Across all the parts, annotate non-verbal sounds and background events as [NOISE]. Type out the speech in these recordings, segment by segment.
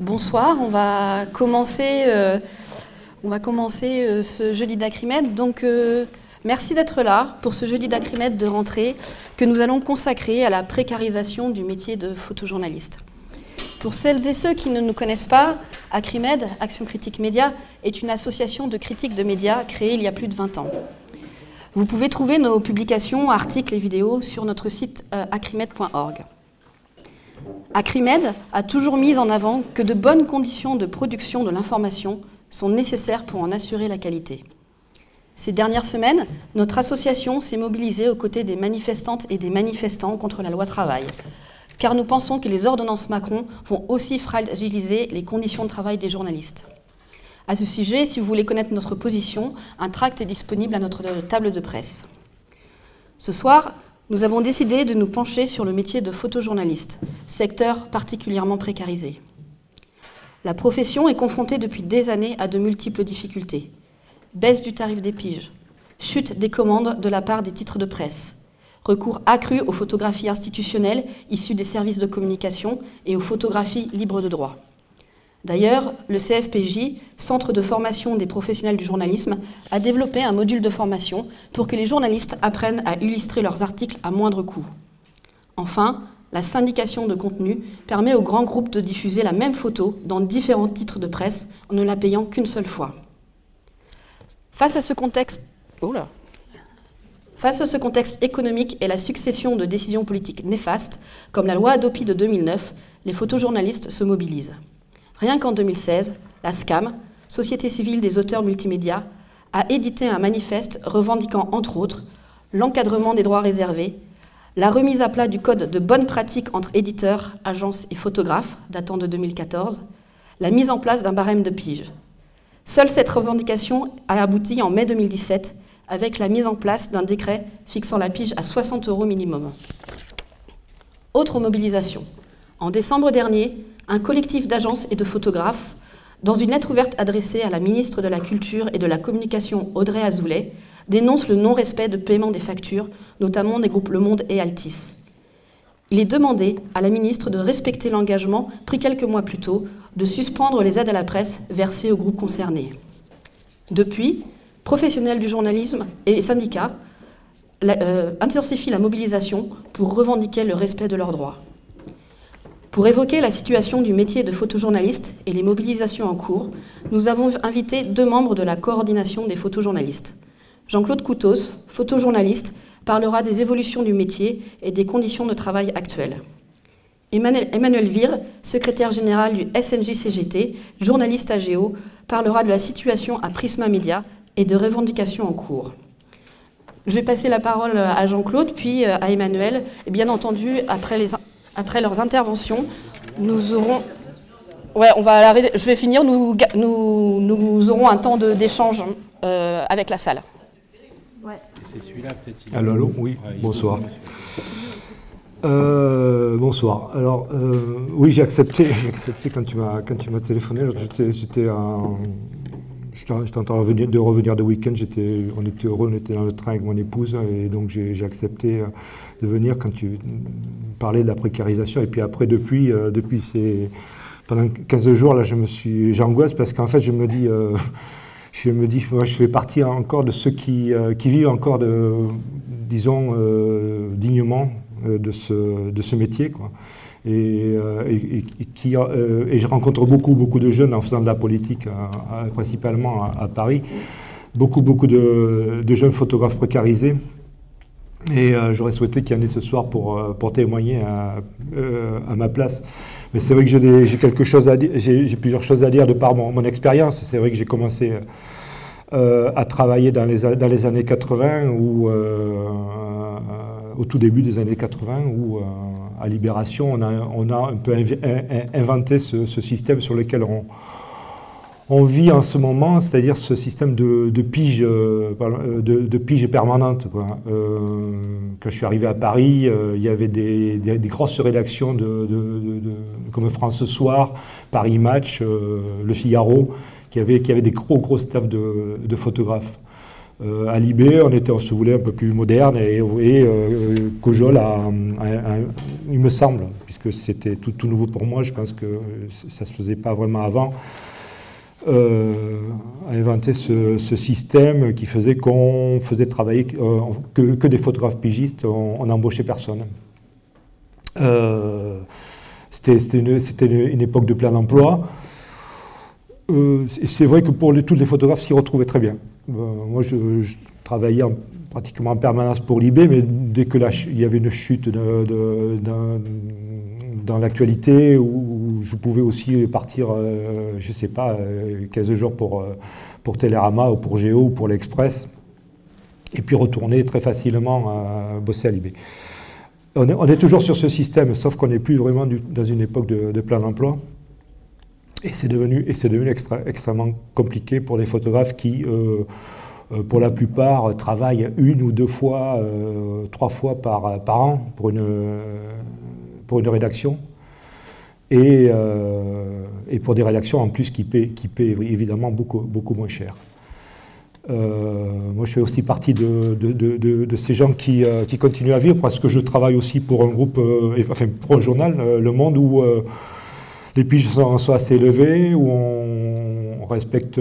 Bonsoir, on va commencer, euh, euh, ce jeudi d'Acrimède. Donc, euh, merci d'être là pour ce jeudi d'Acrimède de rentrée que nous allons consacrer à la précarisation du métier de photojournaliste. Pour celles et ceux qui ne nous connaissent pas, Acrimed, Action Critique Média, est une association de critiques de médias créée il y a plus de 20 ans. Vous pouvez trouver nos publications, articles et vidéos sur notre site acrimed.org. Acrimed a toujours mis en avant que de bonnes conditions de production de l'information sont nécessaires pour en assurer la qualité. Ces dernières semaines, notre association s'est mobilisée aux côtés des manifestantes et des manifestants contre la loi travail, car nous pensons que les ordonnances Macron vont aussi fragiliser les conditions de travail des journalistes. À ce sujet, si vous voulez connaître notre position, un tract est disponible à notre table de presse. Ce soir, nous avons décidé de nous pencher sur le métier de photojournaliste, secteur particulièrement précarisé. La profession est confrontée depuis des années à de multiples difficultés. Baisse du tarif des piges, chute des commandes de la part des titres de presse, recours accru aux photographies institutionnelles issues des services de communication et aux photographies libres de droit. D'ailleurs, le CFPJ, Centre de formation des professionnels du journalisme, a développé un module de formation pour que les journalistes apprennent à illustrer leurs articles à moindre coût. Enfin, la syndication de contenu permet aux grands groupes de diffuser la même photo dans différents titres de presse en ne la payant qu'une seule fois. Face à ce contexte... Économique et la succession de décisions politiques néfastes, comme la loi Adopi de 2009, les photojournalistes se mobilisent. Rien qu'en 2016, la SCAM, Société civile des auteurs multimédia, a édité un manifeste revendiquant entre autres l'encadrement des droits réservés, la remise à plat du code de bonne pratique entre éditeurs, agences et photographes, datant de 2014, la mise en place d'un barème de pige. Seule cette revendication a abouti en mai 2017 avec la mise en place d'un décret fixant la pige à 60 euros minimum. Autre mobilisation. En décembre dernier, un collectif d'agences et de photographes, dans une lettre ouverte adressée à la ministre de la Culture et de la Communication Audrey Azoulay, dénonce le non-respect de paiement des factures, notamment des groupes Le Monde et Altis. Il est demandé à la ministre de respecter l'engagement pris quelques mois plus tôt de suspendre les aides à la presse versées aux groupes concernés. Depuis, professionnels du journalisme et syndicats euh, intensifient la mobilisation pour revendiquer le respect de leurs droits. Pour évoquer la situation du métier de photojournaliste et les mobilisations en cours, nous avons invité deux membres de la coordination des photojournalistes. Jean-Claude Coutos, photojournaliste, parlera des évolutions du métier et des conditions de travail actuelles. Emmanuel Vire, secrétaire général du SNJ-CGT, journaliste à Géo, parlera de la situation à Prisma Media et de revendications en cours. Je vais passer la parole à Jean-Claude, puis à Emmanuel, et bien entendu, après les après leurs interventions, nous aurons... Ouais, on va je vais finir. Nous, nous, nous aurons un temps d'échange euh, avec la salle. Ouais. C'est celui-là peut-être. Allô, allô, oui, bonsoir. Euh, bonsoir. Alors, euh, oui, j'ai accepté, [LAUGHS] accepté quand tu m'as quand tu m'as téléphoné. J'étais un, J'étais en train de revenir de week-end, on était heureux, on était dans le train avec mon épouse, et donc j'ai accepté euh, de venir quand tu parlais de la précarisation. Et puis après, depuis, euh, depuis ces, pendant 15 jours, là, je j'angoisse parce qu'en fait, je me dis, euh, [LAUGHS] je me dis, moi, je fais partie encore de ceux qui, qui vivent encore, de, disons, dignement de ce, de ce métier, quoi. Euh, et, qui, euh, et, je rencontre beaucoup, beaucoup de jeunes en faisant de la politique, principalement à, Paris, beaucoup, beaucoup de, jeunes photographes précarisés. Et euh, j'aurais souhaité qu'il y en ait ce soir pour, pour témoigner à, ma place. Mais c'est vrai que j'ai quelque chose j'ai plusieurs choses à dire de par mon, mon expérience. C'est vrai que j'ai commencé à travailler dans les, dans les années 80 ou au tout début des années 80 où à Libération, on a, un peu inventé ce, système sur lequel on, vit en ce moment, c'est-à-dire ce système de, pige, euh, de, pige permanente. Euh, quand je suis arrivé à Paris, euh, il y avait des, grosses rédactions comme France Soir, Paris Match, Le Figaro, qui avaient, qui des gros gros staffs de, photographes. Euh, à Libé, on, était, se voulait un peu plus moderne et, et euh, Cojol, a, il me semble, puisque c'était tout, nouveau pour moi, je pense que ça ne se faisait pas vraiment avant, euh, a inventé ce, système qui faisait qu'on faisait travailler que, des photographes pigistes, on n'embauchait personne. C'était une, époque de plein emploi. Et c'est vrai que pour les, tous les photographes s'y retrouvaient très bien. moi, je, travaillais pratiquement en permanence pour l'IB, mais dès que il y avait une chute dans l'actualité où je pouvais aussi partir, euh, je ne sais pas, 15 euh, jours pour, euh, pour Télérama ou pour Géo ou pour l'Express, et puis retourner très facilement à bosser à l'IB. On est, toujours sur ce système, sauf qu'on n'est plus vraiment dans une époque de, plein emploi. Et c'est devenu, extrêmement compliqué pour les photographes qui, pour la plupart, travaillent une ou deux fois, trois fois par, an pour une, rédaction, et, euh, pour des rédactions en plus qui paient, qui évidemment beaucoup, moins cher. Euh, moi, je fais aussi partie de, ces gens qui, euh, qui, continuent à vivre parce que je travaille aussi pour un groupe, enfin pour un journal, Le Monde, où les piges sont, assez élevées, où on, respecte,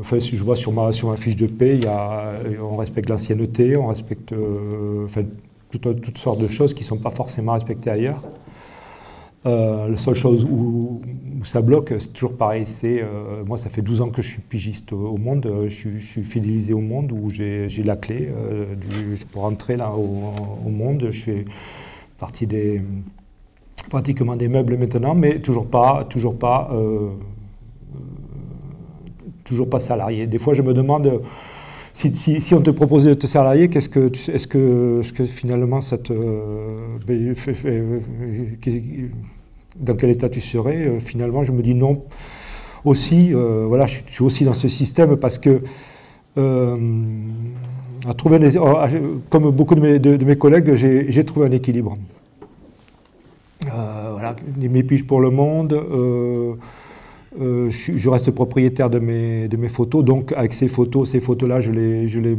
enfin si je vois sur ma, sur ma fiche de paie, il y a, on respecte l'ancienneté, on respecte enfin, toutes, sortes de choses qui ne sont pas forcément respectées ailleurs. Euh, la seule chose où, ça bloque, c'est toujours pareil, c'est, euh, moi ça fait 12 ans que je suis pigiste au, monde, euh, je, suis fidélisé au monde, où j'ai la clé pour entrer là au, monde, je fais partie des, pratiquement des meubles maintenant, mais toujours pas, toujours pas, toujours pas salarié. Des fois je me demande si, on te proposait de te salarier, qu'est-ce que, est-ce que, que, finalement ça te, ben, euh, dans quel état tu serais euh, Finalement, je me dis non. Aussi, euh, voilà, je suis aussi dans ce système parce que comme beaucoup de, mes collègues, j'ai trouvé un équilibre. Voilà, mes piges pour le monde. Euh, je, reste propriétaire de mes, de mes, photos, donc avec ces photos, ces photos-là, je les, je, les,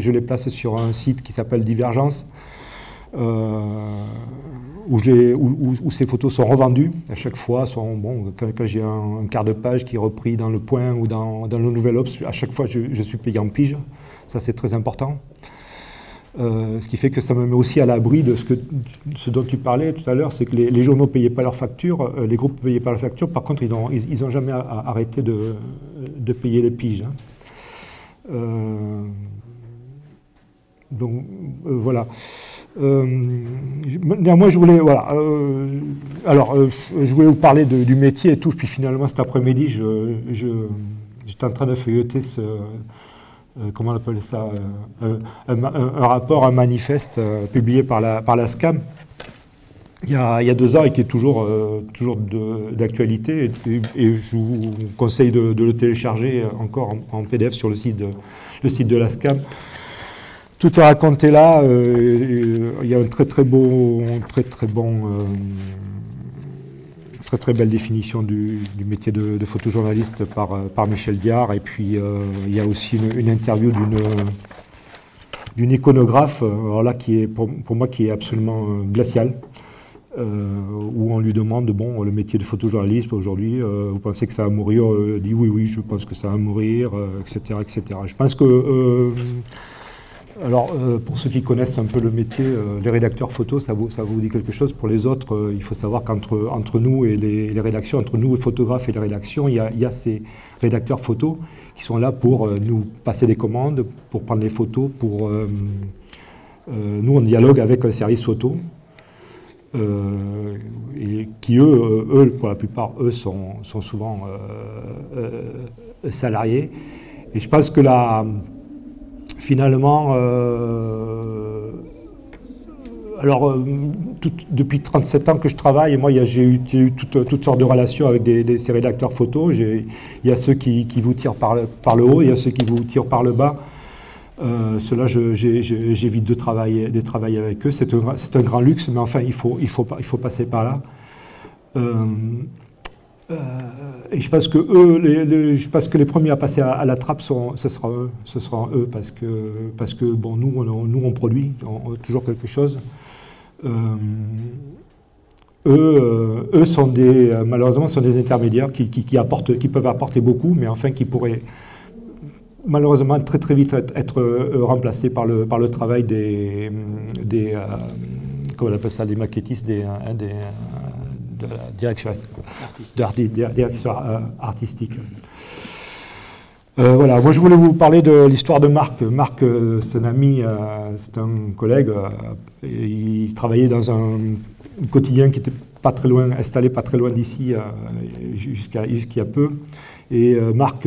je les, place sur un site qui s'appelle Divergence, euh, où, où, où, ces photos sont revendues à chaque fois. Bon, quand, j'ai un, quart de page qui est repris dans Le Point ou dans, dans le Nouvel Obs, à chaque fois je, je suis payé en pige, ça c'est très important. Euh, ce qui fait que ça me met aussi à l'abri de ce, que, ce dont tu parlais tout à l'heure, c'est que les, journaux ne payaient pas leurs factures, euh, les groupes ne payaient pas leurs factures, par contre ils n'ont jamais arrêté de, payer les piges. Hein. Euh, donc voilà. néanmoins, je voulais, voilà, alors, je voulais vous parler du métier et tout, puis finalement cet après-midi, j'étais je, en train de feuilleter ce, comment on appelle ça, euh, un, rapport, un manifeste euh, publié par la, par SCAM il y, a, deux ans et qui est toujours, toujours d'actualité. Et, je vous conseille de, le télécharger encore en, PDF sur le site de, le site de la SCAM. Tout est raconté là. il y a un très très beau, très très bon très très belle définition du, métier de, photojournaliste par, euh, Michel Diard. Et puis euh, il y a aussi une, interview d'une iconographe, euh, alors là qui est pour, moi qui est absolument glaciale, où on lui demande bon le métier de photojournaliste aujourd'hui, vous pensez que ça va mourir? Il dit oui oui je pense que ça va mourir, etc etc. Je pense que alors, euh, pour ceux qui connaissent un peu le métier, euh, les rédacteurs photos, ça vous, dit quelque chose? Pour les autres, euh, il faut savoir qu'entre entre nous et les, rédactions, entre nous, les photographes et les rédactions, il y, a, ces rédacteurs photos qui sont là pour nous passer des commandes, pour prendre des photos, pour... nous, on dialogue avec un service photo, et qui, eux, pour la plupart, eux, sont souvent salariés. Et je pense que la finalement, euh, alors euh, depuis 37 ans que je travaille, moi j'ai eu, eu toutes, sortes de relations avec des, ces rédacteurs photos. Il y a ceux qui, vous tirent par le, haut, il y a ceux qui vous tirent par le bas. Euh, Cela, j'évite de travailler, de travailler avec eux. C'est un, un, grand luxe, mais enfin, il faut, il faut, il faut passer par là. Euh, euh, et je pense que eux, les, je pense que les premiers à passer à, la trappe, sont, ce sera eux, ce sera eux, parce que, parce que bon, nous, on, nous, on produit toujours quelque chose. Euh, eux, eux sont des, malheureusement, sont des intermédiaires qui, qui, apportent, qui peuvent apporter beaucoup, mais enfin qui pourraient malheureusement très très vite être, remplacés par le, par le travail des, des comment on appelle ça, des maquettistes, des, des de la direction, direction artistique. Euh, voilà, moi je voulais vous parler de l'histoire de Marc. Marc, euh, c'est un ami, euh, c'est un collègue. il travaillait dans un quotidien qui était pas très loin, installé pas très loin d'ici, jusqu'à jusqu'à peu. Et Marc,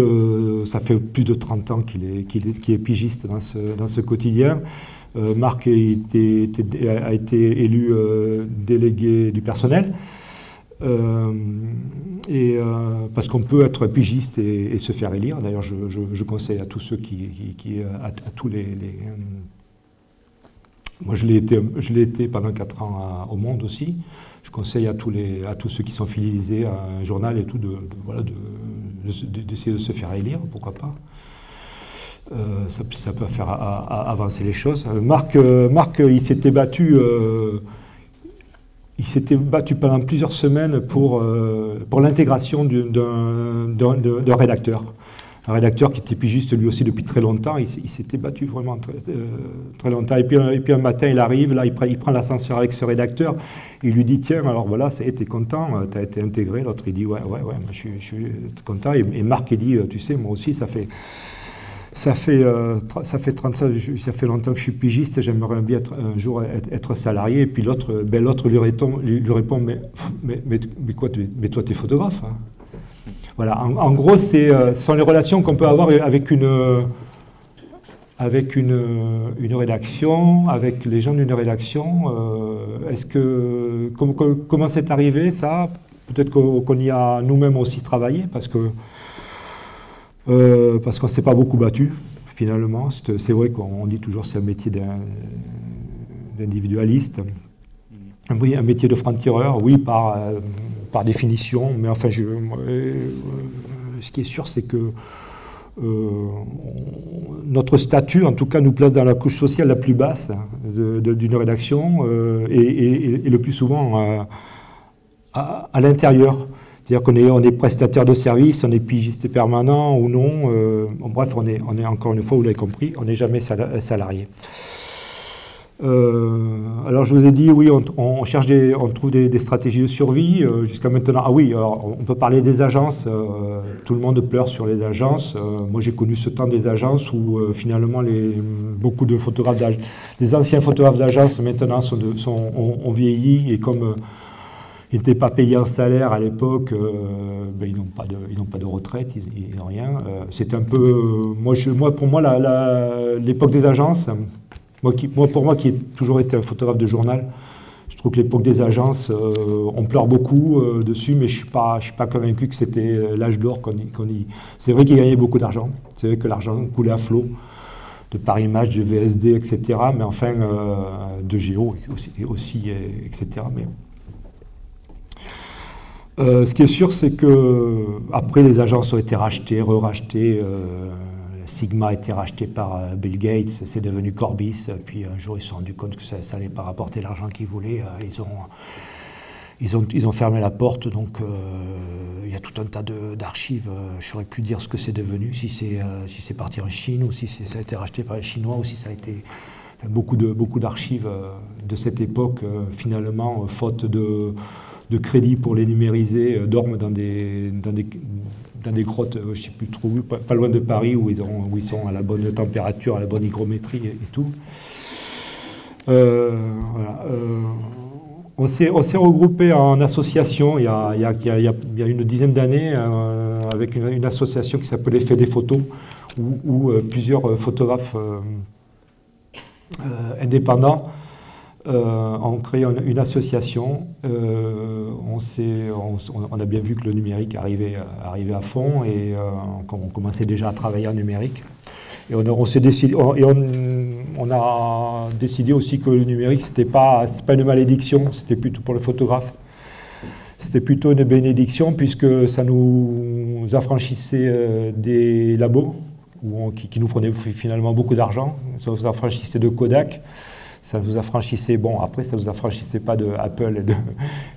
ça fait plus de 30 ans qu'il est, est, est, pigiste dans ce, dans ce quotidien. Marc a été, a été élu délégué du personnel. Euh, et, euh, parce qu'on peut être pigiste et, se faire élire. D'ailleurs, je, conseille à tous ceux qui, qui, à, tous les, moi, je l'ai été, été pendant 4 ans au Monde aussi. Je conseille à tous, les, à tous ceux qui sont fidélisés à un journal et tout de, d'essayer de, se faire élire, pourquoi pas. Euh, ça, ça, peut faire avancer les choses. Marc, Marc il s'était battu il s'était battu pendant plusieurs semaines pour, euh, pour l'intégration d'un rédacteur. Un rédacteur qui était pigiste lui aussi depuis très longtemps, il, s'était battu vraiment très, euh, très, longtemps. Et puis, et puis un matin, il arrive, là, il, prend, l'ascenseur avec ce rédacteur, il lui dit, tiens, alors voilà, été content, euh, tu as été intégré. L'autre, il dit, ouais, ouais, ouais, je, je suis content. Et, et Marc, il dit, tu sais, moi aussi, ça fait ça fait, euh, ça, fait 30, ça, fait longtemps que je suis pigiste, j'aimerais bien être, un jour être, salarié. Et puis l'autre ben lui, répond, lui, répond mais, mais, mais, quoi, mais toi tu es photographe. Hein. Voilà, en, gros, euh, ce sont les relations qu'on peut avoir avec une, avec une, une rédaction, avec les gens d'une rédaction. Euh, est-ce que, comment c'est arrivé ça? Peut-être qu'on y a nous-mêmes aussi travaillé, parce que euh, parce qu'on ne s'est pas beaucoup battu, finalement. C'est vrai qu'on dit toujours que c'est un métier d'individualiste. Oui, un métier de franc-tireur, oui, par, euh, par définition, mais enfin, je, euh, ce qui est sûr, c'est que notre statut, en tout cas, nous place dans la couche sociale la plus basse d'une rédaction et, le plus souvent à l'intérieur. C'est-à-dire qu'on est, on est prestataire de service, on est pigiste permanent ou non. Euh, bref, on est, on est encore une fois, vous l'avez compris, on n'est jamais salarié. Euh, alors je vous ai dit, oui, on, cherche des, on trouve des, stratégies de survie. Euh, jusqu'à maintenant, ah oui, on peut parler des agences. tout le monde pleure sur les agences. moi, j'ai connu ce temps des agences où finalement les, beaucoup de photographes, des anciens photographes d'agence maintenant sont, sont ont, vieilli et comme ils n'étaient pas payés un salaire à l'époque, euh, ben, ils n'ont pas, pas, de retraite, ils n'ont rien. Euh, un peu... moi, je, moi, pour moi, l'époque des agences, moi, qui, pour moi qui ai toujours été un photographe de journal, je trouve que l'époque des agences, euh, on pleure beaucoup dessus, mais je ne suis, pas, suis pas convaincu que c'était l'âge d'or qu'on y... C'est vrai qu'ils gagnaient beaucoup d'argent, c'est vrai que l'argent coulait à flot de Paris Match, de VSD, etc. Mais enfin, de Géo aussi, aussi etc. Mais euh, ce qui est sûr, c'est que après les agences ont été rachetées, re-rachetées. Euh, Sigma a été racheté par euh, Bill Gates, c'est devenu Corbis. Puis un jour, ils se sont rendus compte que ça n'allait pas rapporter l'argent qu'ils voulaient. Ils ont, ils, ont, ils ont fermé la porte. Donc il y a tout un tas d'archives. Je ne saurais dire ce que c'est devenu, si c'est parti en Chine ou si ça a été racheté par les Chinois ou si ça a été. beaucoup d'archives beaucoup de cette époque, finalement, faute de de crédit pour les numériser euh, dorment dans des, dans des, grottes, euh, je ne sais plus trop pas, loin de Paris, où ils, sont à la bonne température, à la bonne hygrométrie et, tout. Euh, on s'est regroupé en association il y a, une dizaine d'années avec une, association qui s'appelle Fait des photos, où, plusieurs photographes indépendants euh, on une, association. Euh, on, a bien vu que le numérique arrivait, à fond et euh, on, commençait déjà à travailler en numérique. Et on, et on, a décidé aussi que le numérique, ce n'était pas, une malédiction, c'était plutôt pour le photographe. C'était plutôt une bénédiction puisque ça nous affranchissait des labos qui, qui, nous prenaient finalement beaucoup d'argent. Ça nous affranchissait de Kodak ça vous affranchissait, bon, après, ça vous affranchissait pas de Apple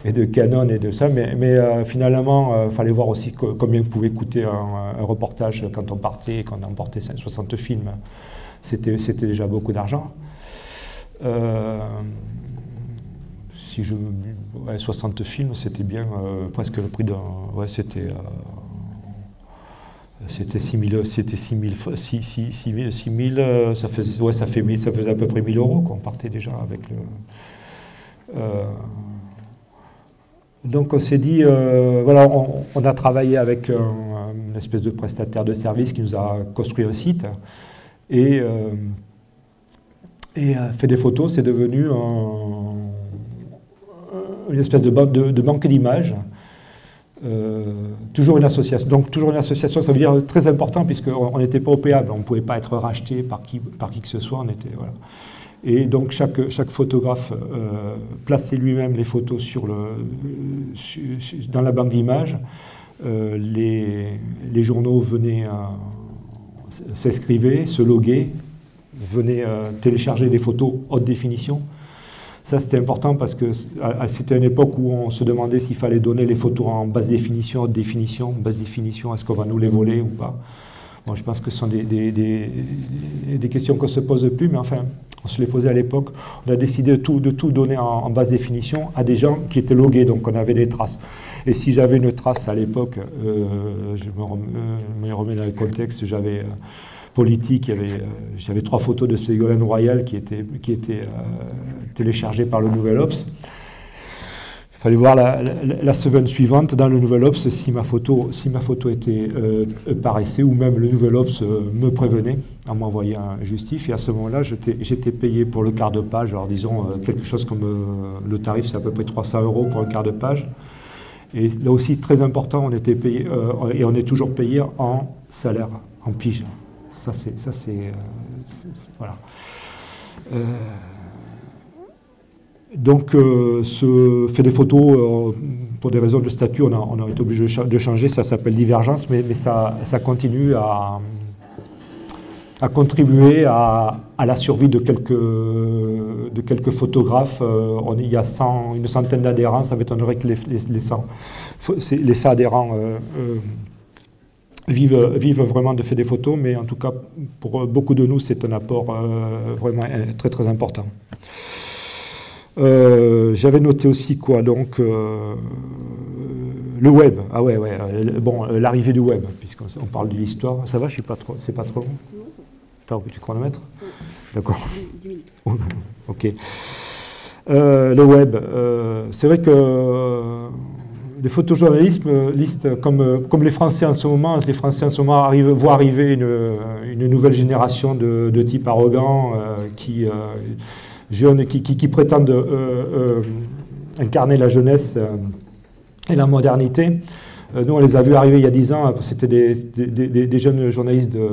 et de, [LAUGHS] Canon et de ça, mais, euh, finalement, il fallait voir aussi combien pouvait coûter un, reportage quand on partait, quand on emportait 60 films. C'était déjà beaucoup d'argent. si je, 60 films, c'était bien, presque le prix d'un... Ouais, c'était c'était 6 000, c'était 6 000, 6, 6, 6 000, ça faisait, à peu près 1000 euros qu'on partait déjà avec. Euh, donc on s'est dit, euh, voilà, on, a travaillé avec une espèce de prestataire de service qui nous a construit un site et, euh, fait des photos, c'est devenu une espèce de, de, de banque d'images euh, toujours une association. Donc toujours une association, ça veut dire très important puisqu'on n'était pas opéable, on ne pouvait pas être racheté par qui, que ce soit. On était, voilà. Et donc chaque, chaque photographe euh, plaçait lui-même les photos sur le, dans la banque d'images. Euh, les, les, journaux venaient s'inscrivaient, se loguer, venaient télécharger des photos haute définition. Ça, c'était important parce que c'était une époque où on se demandait s'il fallait donner les photos en basse définition, haute définition, basse définition, est-ce qu'on va nous les voler ou pas Bon, je pense que ce sont des, des, questions qu'on ne se pose plus, mais enfin, on se les posait à l'époque. On a décidé de tout, de tout donner en, basse définition à des gens qui étaient logués, donc on avait des traces. Et si j'avais une trace à l'époque, euh, je me remets, dans le contexte, j'avais... Euh, politique. Euh, j'avais trois photos de Ségolène Royal qui étaient, euh, téléchargées par le Nouvel Ops. Il fallait voir la, semaine suivante dans le Nouvel Ops si ma photo, si ma photo euh, paraissait ou même le Nouvel Ops me prévenait en m'envoyant un justif. Et à ce moment-là, j'étais payé pour le quart de page. Alors disons quelque chose comme le tarif, c'est à peu près 300 euros pour un quart de page. Et là aussi, très important, on était payé, et on est toujours payé en salaire, en pige. Ça, c'est. Euh, voilà. Euh, donc, euh, ce fait des photos, pour des raisons de statut, on a, été obligé de changer, ça s'appelle divergence, mais, ça, continue à, contribuer à, la survie de quelques, photographes. il y a une centaine d'adhérents, ça m'étonnerait que les, les, les, 100, les 100 adhérents vivent, vraiment de faire des photos, mais en tout cas, pour beaucoup de nous, c'est un apport euh, vraiment euh, très très important. Euh, j'avais noté aussi quoi Donc, le web. Ah ouais, ouais. Bon, l'arrivée du web, puisqu'on parle de l'histoire. Ça va, je suis pas trop. C'est pas trop T'as tu chronomètre D'accord. [LAUGHS] ok. le web. c'est vrai que les photojournalistes, euh, comme, euh, comme les Français en ce moment, les Français en ce moment voient arriver une, nouvelle génération de, de euh, qui, jeunes, qui, qui, prétendent incarner la jeunesse et la modernité. nous, on les a vus arriver il y a dix ans, c'était des, des, des, jeunes journalistes de,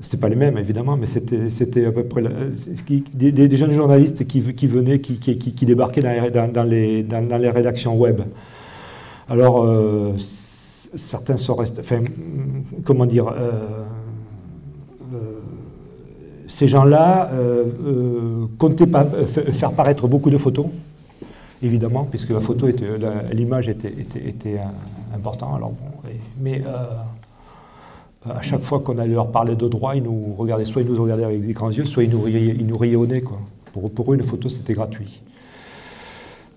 c'était pas les mêmes évidemment, mais c'était à peu près des, jeunes journalistes qui, venaient, qui, qui, débarquaient dans les, dans, les, rédactions web. Alors, euh, certains sont restés, enfin, comment dire, euh, euh, ces gens-là comptaient pas, faire paraître beaucoup de photos, évidemment, puisque la photo l'image était, était, était, important. Alors bon, mais à chaque fois qu'on allait leur parler de droit, ils nous regardaient, soit ils nous regardaient avec des grands yeux, soit ils nous riaient, au nez. Quoi. Pour, eux, une photo, c'était gratuit.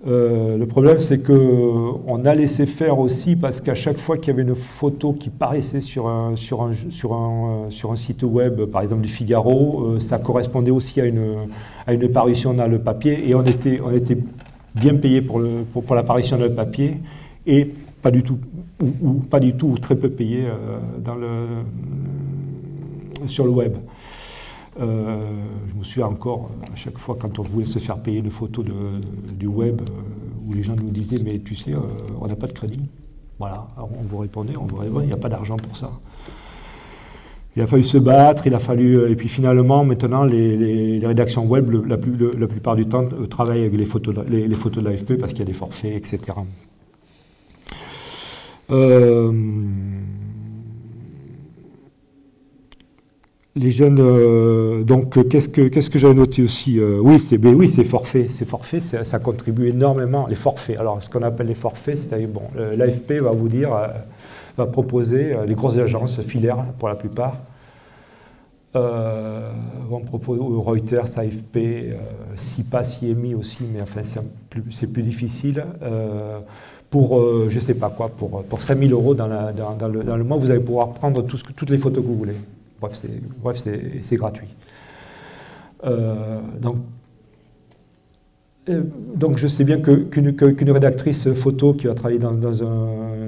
Euh, le problème, c'est qu'on a laissé faire aussi parce qu'à chaque fois qu'il y avait une photo qui paraissait sur un, sur un, sur un, euh, site web, par exemple du Figaro, euh, ça correspondait aussi à une, à une parution dans le papier et on était, on était bien payé pour, le, pour, pour l'apparition dans le papier et pas du tout ou, pas du tout, ou très peu payés euh, sur le web. Euh, je me souviens encore, à chaque fois quand on voulait se faire payer une photo de, du web, euh, où les gens nous disaient, mais tu sais, on n'a pas de crédit. Voilà, on vous répondait, on vous répondait, il n'y a pas d'argent pour ça. Il a fallu se battre, il a fallu. Et puis finalement, maintenant, les, rédactions web, la, plupart du temps, travaillent avec les photos de l'AFP parce qu'il y a des forfaits, etc. Euh, les jeunes, donc qu'est-ce que qu'est-ce que j'avais noté aussi Oui, c'est oui, c'est forfait, c'est forfait, ça, contribue énormément. Les forfaits. Alors, ce qu'on appelle les forfaits, c'est bon, l'AFP va vous dire, va proposer les grosses agences filaires pour la plupart euh, on propose Reuters, AFP, euh, SIPA, CIEMI aussi, mais enfin c'est plus, difficile. Euh, pour, je ne sais pas quoi, pour, pour 5000 euros dans, le, dans, le, mois, vous allez pouvoir prendre toutes les photos que vous voulez. Bref, c'est gratuit. donc, donc je sais bien qu'une rédactrice photo qui va travailler dans, dans un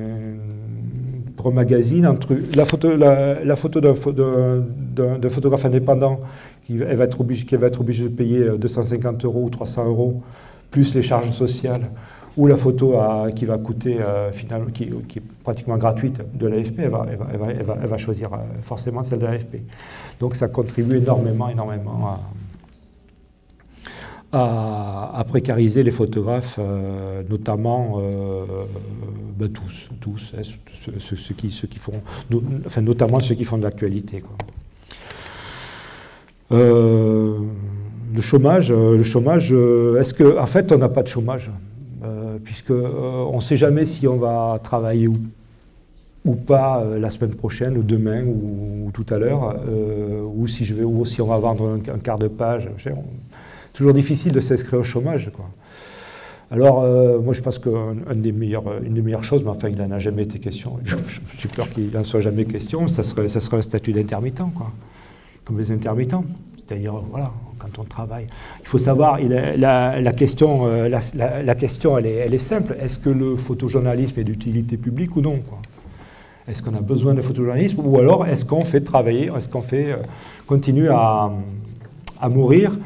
magazine, la photo, la, photo d'un photographe indépendant qui va, être obligé, qui va être obligé de payer 250 euh, euros ou 300 euros, plus les charges sociales, ou la photo qui va coûter, euh, finalement, qui, est pratiquement gratuite de l'AFP, elle va, choisir euh, forcément celle de l'AFP. Donc ça contribue énormément, énormément à, précariser les photographes, euh, notamment ben tous, tous, hein, ceux, qui, ceux qui font, enfin notamment ceux qui font de l'actualité. Le chômage, le chômage, est-ce que, en fait, on n'a pas de chômage, puisque on ne sait jamais si on va travailler ou, ou pas la semaine prochaine, ou demain, ou, tout à l'heure, ou si je vais, ou si on va vendre un, quart de page toujours difficile de s'inscrire au chômage. Quoi. Alors, euh, moi, je pense qu'une des, meilleures, une des meilleures choses, mais enfin, il n'en a jamais été question, [LAUGHS] j'ai peur qu'il n'en soit jamais question, ça serait, ça serait un statut d'intermittent, quoi. Comme les intermittents. C'est-à-dire, voilà, quand on travaille. Il faut savoir, la, question, euh, la, question elle, est, simple. Est-ce que le photojournalisme est d'utilité publique ou non Est-ce qu'on a besoin de photojournalisme? Ou alors, est-ce qu'on fait travailler, est-ce qu'on fait euh, continue à, mourir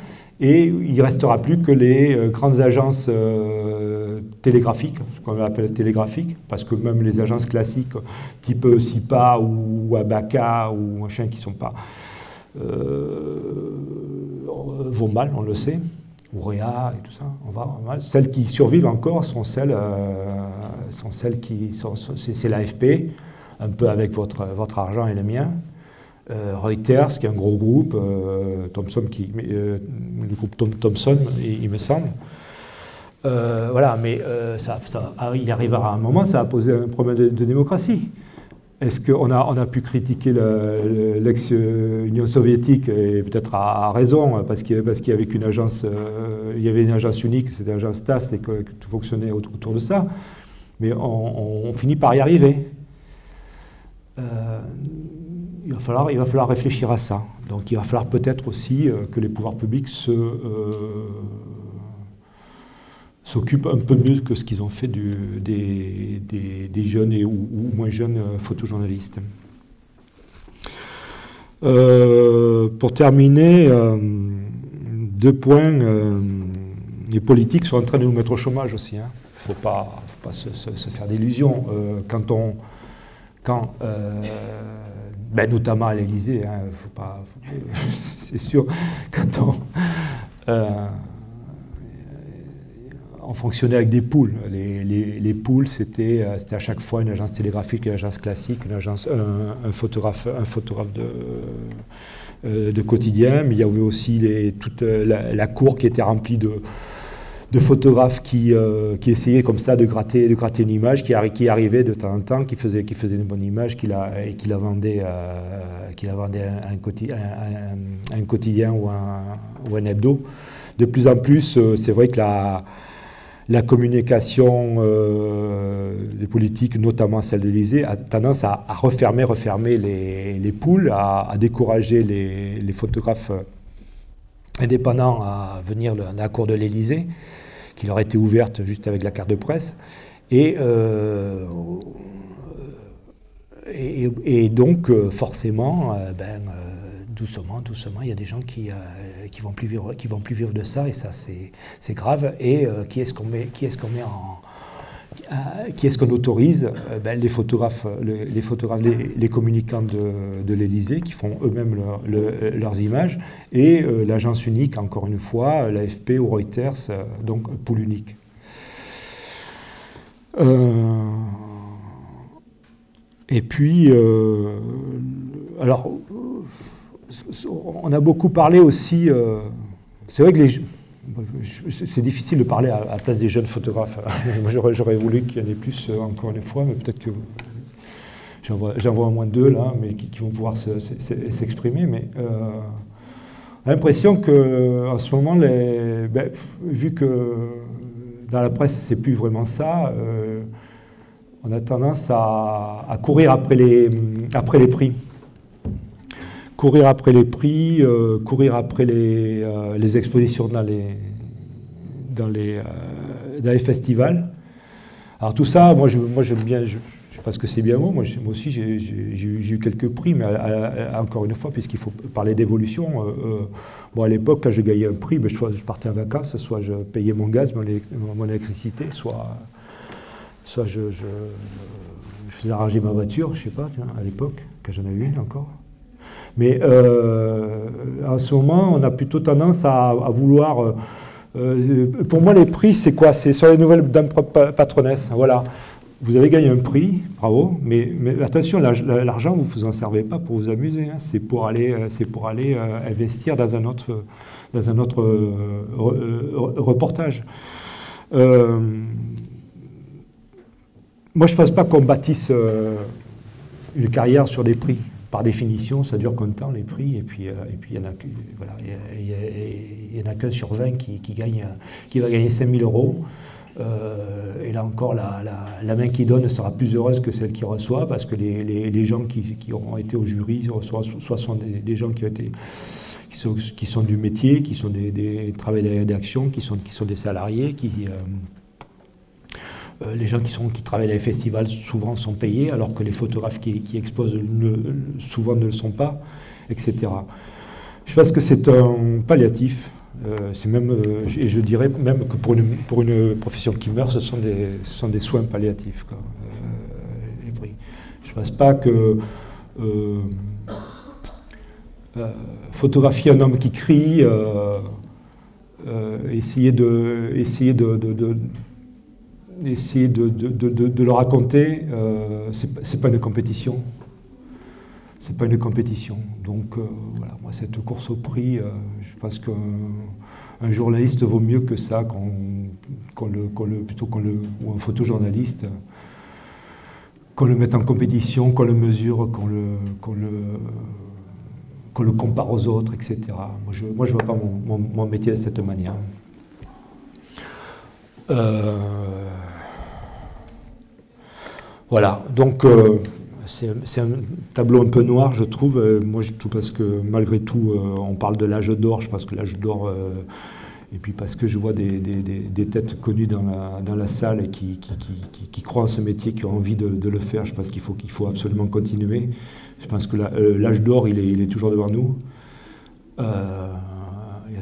et il ne restera plus que les euh, grandes agences euh, télégraphiques, ce qu'on appelle télégraphiques, parce que même les agences classiques, type SIPA ou Abaca ou machin qui ne sont pas, vont mal, on le sait, ou Réa et tout ça, on va, mal. Celles qui survivent encore sont celles, sont celles qui sont, c'est l'AFP, un peu avec votre, votre argent et le mien, euh, Reuters, qui est un gros groupe, euh, Thomson, qui, euh, le groupe Thomson, il, me semble. voilà, mais ça, ah, il arrivera un moment, ça a posé un problème de, démocratie. Est-ce qu'on a, on a pu critiquer l'ex-Union soviétique, et peut-être à, raison, parce qu'il y avait une agence, il y avait une agence unique, c'était l'agence TAS, et que, tout fonctionnait autour, de ça. Mais on, finit par y arriver il va, falloir, il va falloir réfléchir à ça. Donc il va falloir peut-être aussi euh, que les pouvoirs publics se, euh, s'occupent un peu mieux que ce qu'ils ont fait des, des, jeunes et, ou, moins jeunes euh, photojournalistes. pour terminer, deux points. les politiques sont en train de nous mettre au chômage aussi. Il hein. ne faut pas, faut pas se, faire d'illusions. quand on, quand ben, notamment à l'Élysée, hein, [LAUGHS] c'est sûr, quand on, euh, on, fonctionnait avec des poules. Les, poules, c'était à chaque fois une agence télégraphique, une agence classique, une agence, un, photographe, un photographe de, euh, de quotidien, mais il y avait aussi les, toute la cour qui était remplie de de photographes qui, euh, qui essayaient comme ça de gratter, de gratter une image, qui, qui arrivait de temps en temps, qui faisait, qui faisait une bonne image, qui la, et qui la vendait, euh, qui vendait un, un, quotidien ou ou un, hebdo. De plus en plus, euh, c'est vrai que la, la communication des politiques, notamment celle de l'Élysée, a tendance à, refermer, refermer les, les poules, à, décourager les, les photographes indépendants à venir à la cour de l'Élysée, qui leur était ouverte juste avec la carte de presse. Et, euh, et, donc, euh, forcément, euh, ben, doucement, doucement, il y a des gens qui qui vont plus vivre, qui vont plus vivre de ça, et ça c'est grave. Et qui est-ce qu'on met, qui est-ce qu'on met en euh, qui est-ce qu'on autorise? Euh, ben, Les photographes, les, photographes, les, communicants de, de l'Élysée qui font eux-mêmes leurs images, et euh, l'agence unique, encore une fois, l'AFP ou Reuters, donc poule unique. et puis, alors, on a beaucoup parlé aussi. c'est vrai que c'est difficile de parler à, la place des jeunes photographes. [LAUGHS] J'aurais voulu qu'il y en ait plus encore une fois, mais peut-être que j'en vois au moins deux là, mais qui, vont pouvoir s'exprimer. Mais l'impression qu'en ce moment, ben, vu que dans la presse, c'est plus vraiment ça, euh, on a tendance à, courir après les prix. Courir après les prix, euh, courir après les, euh, les, expositions dans les, dans les, dans les festivals. Alors tout ça, moi j'aime moi, bien, parce que c'est bien. Moi, moi aussi, j'ai eu quelques prix, mais encore une fois, puisqu'il faut parler d'évolution, euh, euh, bon, à l'époque, quand je gagnais un prix, ben, je partais en vacances, soit je payais mon gaz, mon, électricité, soit, soit je, faisais arranger ma voiture, je ne sais pas, à l'époque, quand j'en avais une encore. Mais euh, en ce moment, on a plutôt tendance à, vouloir... pour moi, les prix, c'est quoi? C'est sur les nouvelles dames patronesse. Voilà vous avez gagné un prix, bravo, mais, attention, l'argent, vous ne vous en servez pas pour vous amuser, hein. c'est pour aller, euh, pour aller euh, investir dans un autre, dans un autre euh, reportage. moi, je ne pense pas qu'on bâtisse une carrière sur des prix. Par définition, ça dure de temps les prix Et puis, et puis il n'y en a, voilà, a qu'un sur 20 qui, gagne, qui va gagner 5000 euros. Euh, et là encore, la, main qui donne sera plus heureuse que celle qui reçoit, parce que les, gens qui, auront été au jury soit sont des, gens qui, ont été, qui, sont, du métier, qui sont des, travailleurs de rédaction, qui sont, qui sont des salariés, qui... Euh, euh, les gens qui, travaillent dans les festivals souvent sont payés, alors que les photographes qui, exposent souvent ne le sont pas, etc. Je pense que c'est un palliatif euh, c'est même, euh, et je dirais même que pour une, profession qui meurt, ce sont des, soins palliatifs. Je ne pense pas que photographier un homme qui crie, essayer de, essayer de, essayer de, le raconter, ce n'est pas une compétition c'est pas une compétition. Donc euh, voilà, moi cette course au prix, euh, je pense qu'un journaliste vaut mieux que ça, le, plutôt qu'on le, ou un photojournaliste, qu'on le mette en compétition, qu'on le mesure, qu'on le, compare aux autres, etc. Moi je ne vois pas mon, métier de cette manière. Euh, voilà, donc c'est un tableau un peu noir, je trouve. Euh, moi, je trouve parce que malgré tout, euh, on parle de l'âge d'or. Je pense que l'âge d'or, euh, et puis parce que je vois des, têtes connues dans la, salle qui, croient en ce métier, qui ont envie de, le faire. Je pense qu'il faut, absolument continuer. Je pense que l'âge d'or, il est, toujours devant nous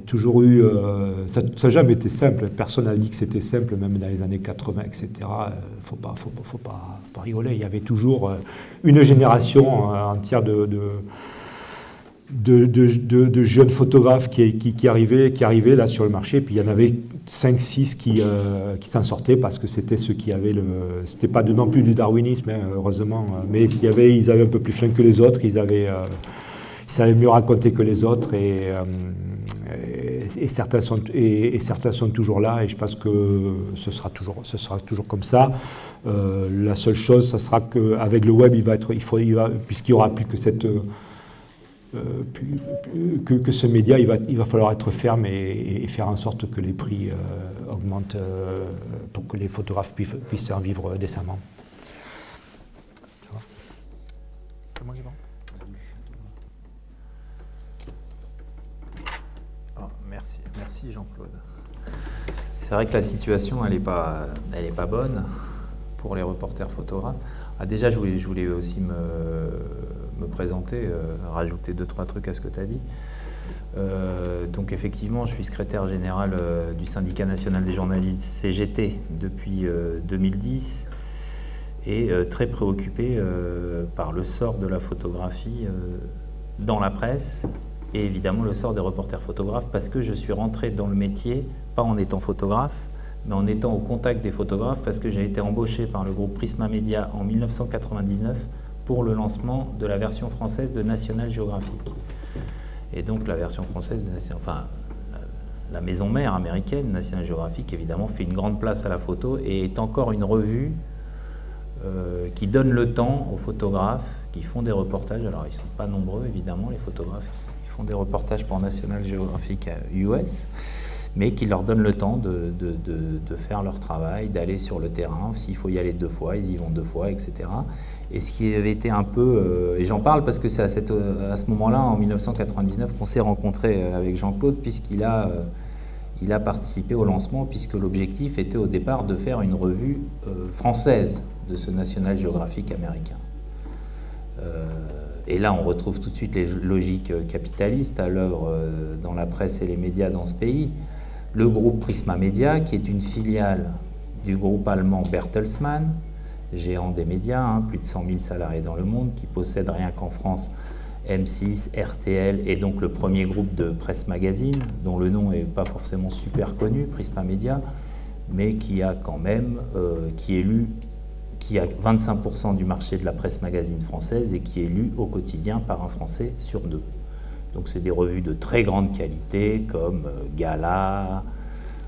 toujours eu... Euh, ça n'a jamais été simple. Personne n'a dit que c'était simple, même dans les années 80, etc. Il ne faut pas, faut, pas, faut pas rigoler. Il y avait toujours euh, une génération euh, entière de, de, de, jeunes photographes qui, qui, qui, arrivaient, là sur le marché. Puis il y en avait 5-6 qui, qui s'en sortaient parce que c'était ceux qui avaient le... C'était pas non plus du darwinisme, hein, heureusement. Mais il y avait, ils avaient un peu plus flingue que les autres. Ils avaient ils savaient mieux raconter que les autres et, et, certains sont, et, certains sont toujours là et je pense que ce sera toujours, ce sera toujours comme ça. Euh, la seule chose, ce sera qu'avec le web, il va être, il faut, puisqu'il n'y aura plus que cette... Euh, que, ce média, il va, il va falloir être ferme et, faire en sorte que les prix augmentent pour que les photographes puissent, puissent en vivre décemment. Merci Jean-Claude. C'est vrai que la situation, elle n'est pas, pas bonne pour les reporters photographes. Ah, déjà, je voulais, aussi me, me présenter, euh, rajouter deux, trois trucs à ce que tu as dit. Euh, donc effectivement, je suis secrétaire général euh, du syndicat national des journalistes CGT depuis 2010 et très préoccupé par le sort de la photographie dans la presse et évidemment le sort des reporters photographes parce que je suis rentré dans le métier, pas en étant photographe, mais en étant au contact des photographes parce que j'ai été embauché par le groupe Prisma Media en 1999 pour le lancement de la version française de National Geographic. Et donc la version française, enfin la maison mère américaine, National Geographic, évidemment, fait une grande place à la photo et est encore une revue euh, qui donne le temps aux photographes qui font des reportages. Alors, ils ne sont pas nombreux, évidemment, les photographes font des reportages pour National Geographic US, mais qui leur donnent le temps de, faire leur travail, d'aller sur le terrain. S'il faut y aller deux fois, ils y vont deux fois, etc. Et ce qui avait été un peu, euh, et j'en parle parce que c'est à, à, ce moment-là, en 1999, qu'on s'est rencontré avec Jean-Claude, puisqu'il a a participé au lancement puisque l'objectif était au départ de faire une revue euh, française de ce National Geographic américain. Euh, et là, on retrouve tout de suite les logiques capitalistes à l'œuvre euh, dans la presse et les médias dans ce pays. Le groupe Prisma Media, qui est une filiale du groupe allemand Bertelsmann, géant des médias, hein, plus de 100 000 salariés dans le monde, qui possède rien qu'en France M6, RTL et donc le premier groupe de presse magazine, dont le nom n'est pas forcément super connu, Prisma Media, mais qui a quand même, euh, qui est lu, qui a 25% du marché de la presse magazine française et qui est lu au quotidien par un Français sur deux. Donc c'est des revues de très grande qualité comme euh, Gala,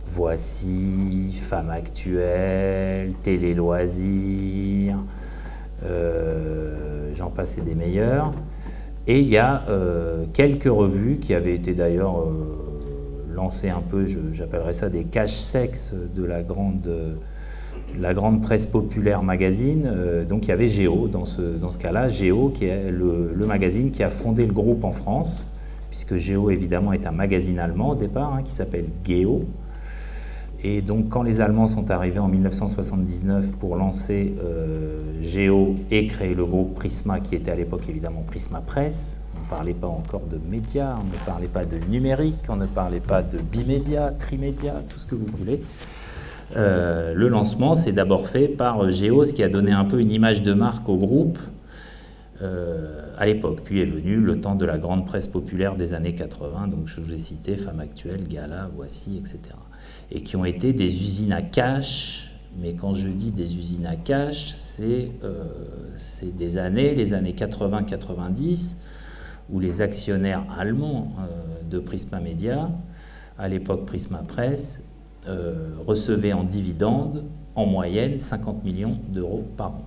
Voici, Femme Actuelle, Télé Loisirs, euh, j'en passe et des meilleurs. Et il y a euh, quelques revues qui avaient été d'ailleurs lancées un peu, j'appellerais ça des caches sexes de la grande, la grande presse populaire magazine. Euh, donc il y avait Géo dans ce, dans ce cas-là, Géo qui est le, magazine qui a fondé le groupe en France, puisque Géo évidemment est un magazine allemand au départ, hein, qui s'appelle Geo. Et donc quand les Allemands sont arrivés en 1979 pour lancer euh, Géo et créer le groupe Prisma, qui était à l'époque évidemment Prisma Presse, on ne parlait pas encore de médias, on ne parlait pas de numérique, on ne parlait pas de bimédia, trimédia, tout ce que vous voulez. Euh, le lancement s'est d'abord fait par Géo, ce qui a donné un peu une image de marque au groupe euh, à l'époque. Puis est venu le temps de la grande presse populaire des années 80, donc je vous ai cité Femme Actuelle, Gala, Voici, etc et qui ont été des usines à cash. Mais quand je dis des usines à cash, c'est euh, des années, les années 80-90, où les actionnaires allemands euh, de Prisma Media, à l'époque Prisma Presse, euh, recevaient en dividendes en moyenne 50 millions d'euros par an.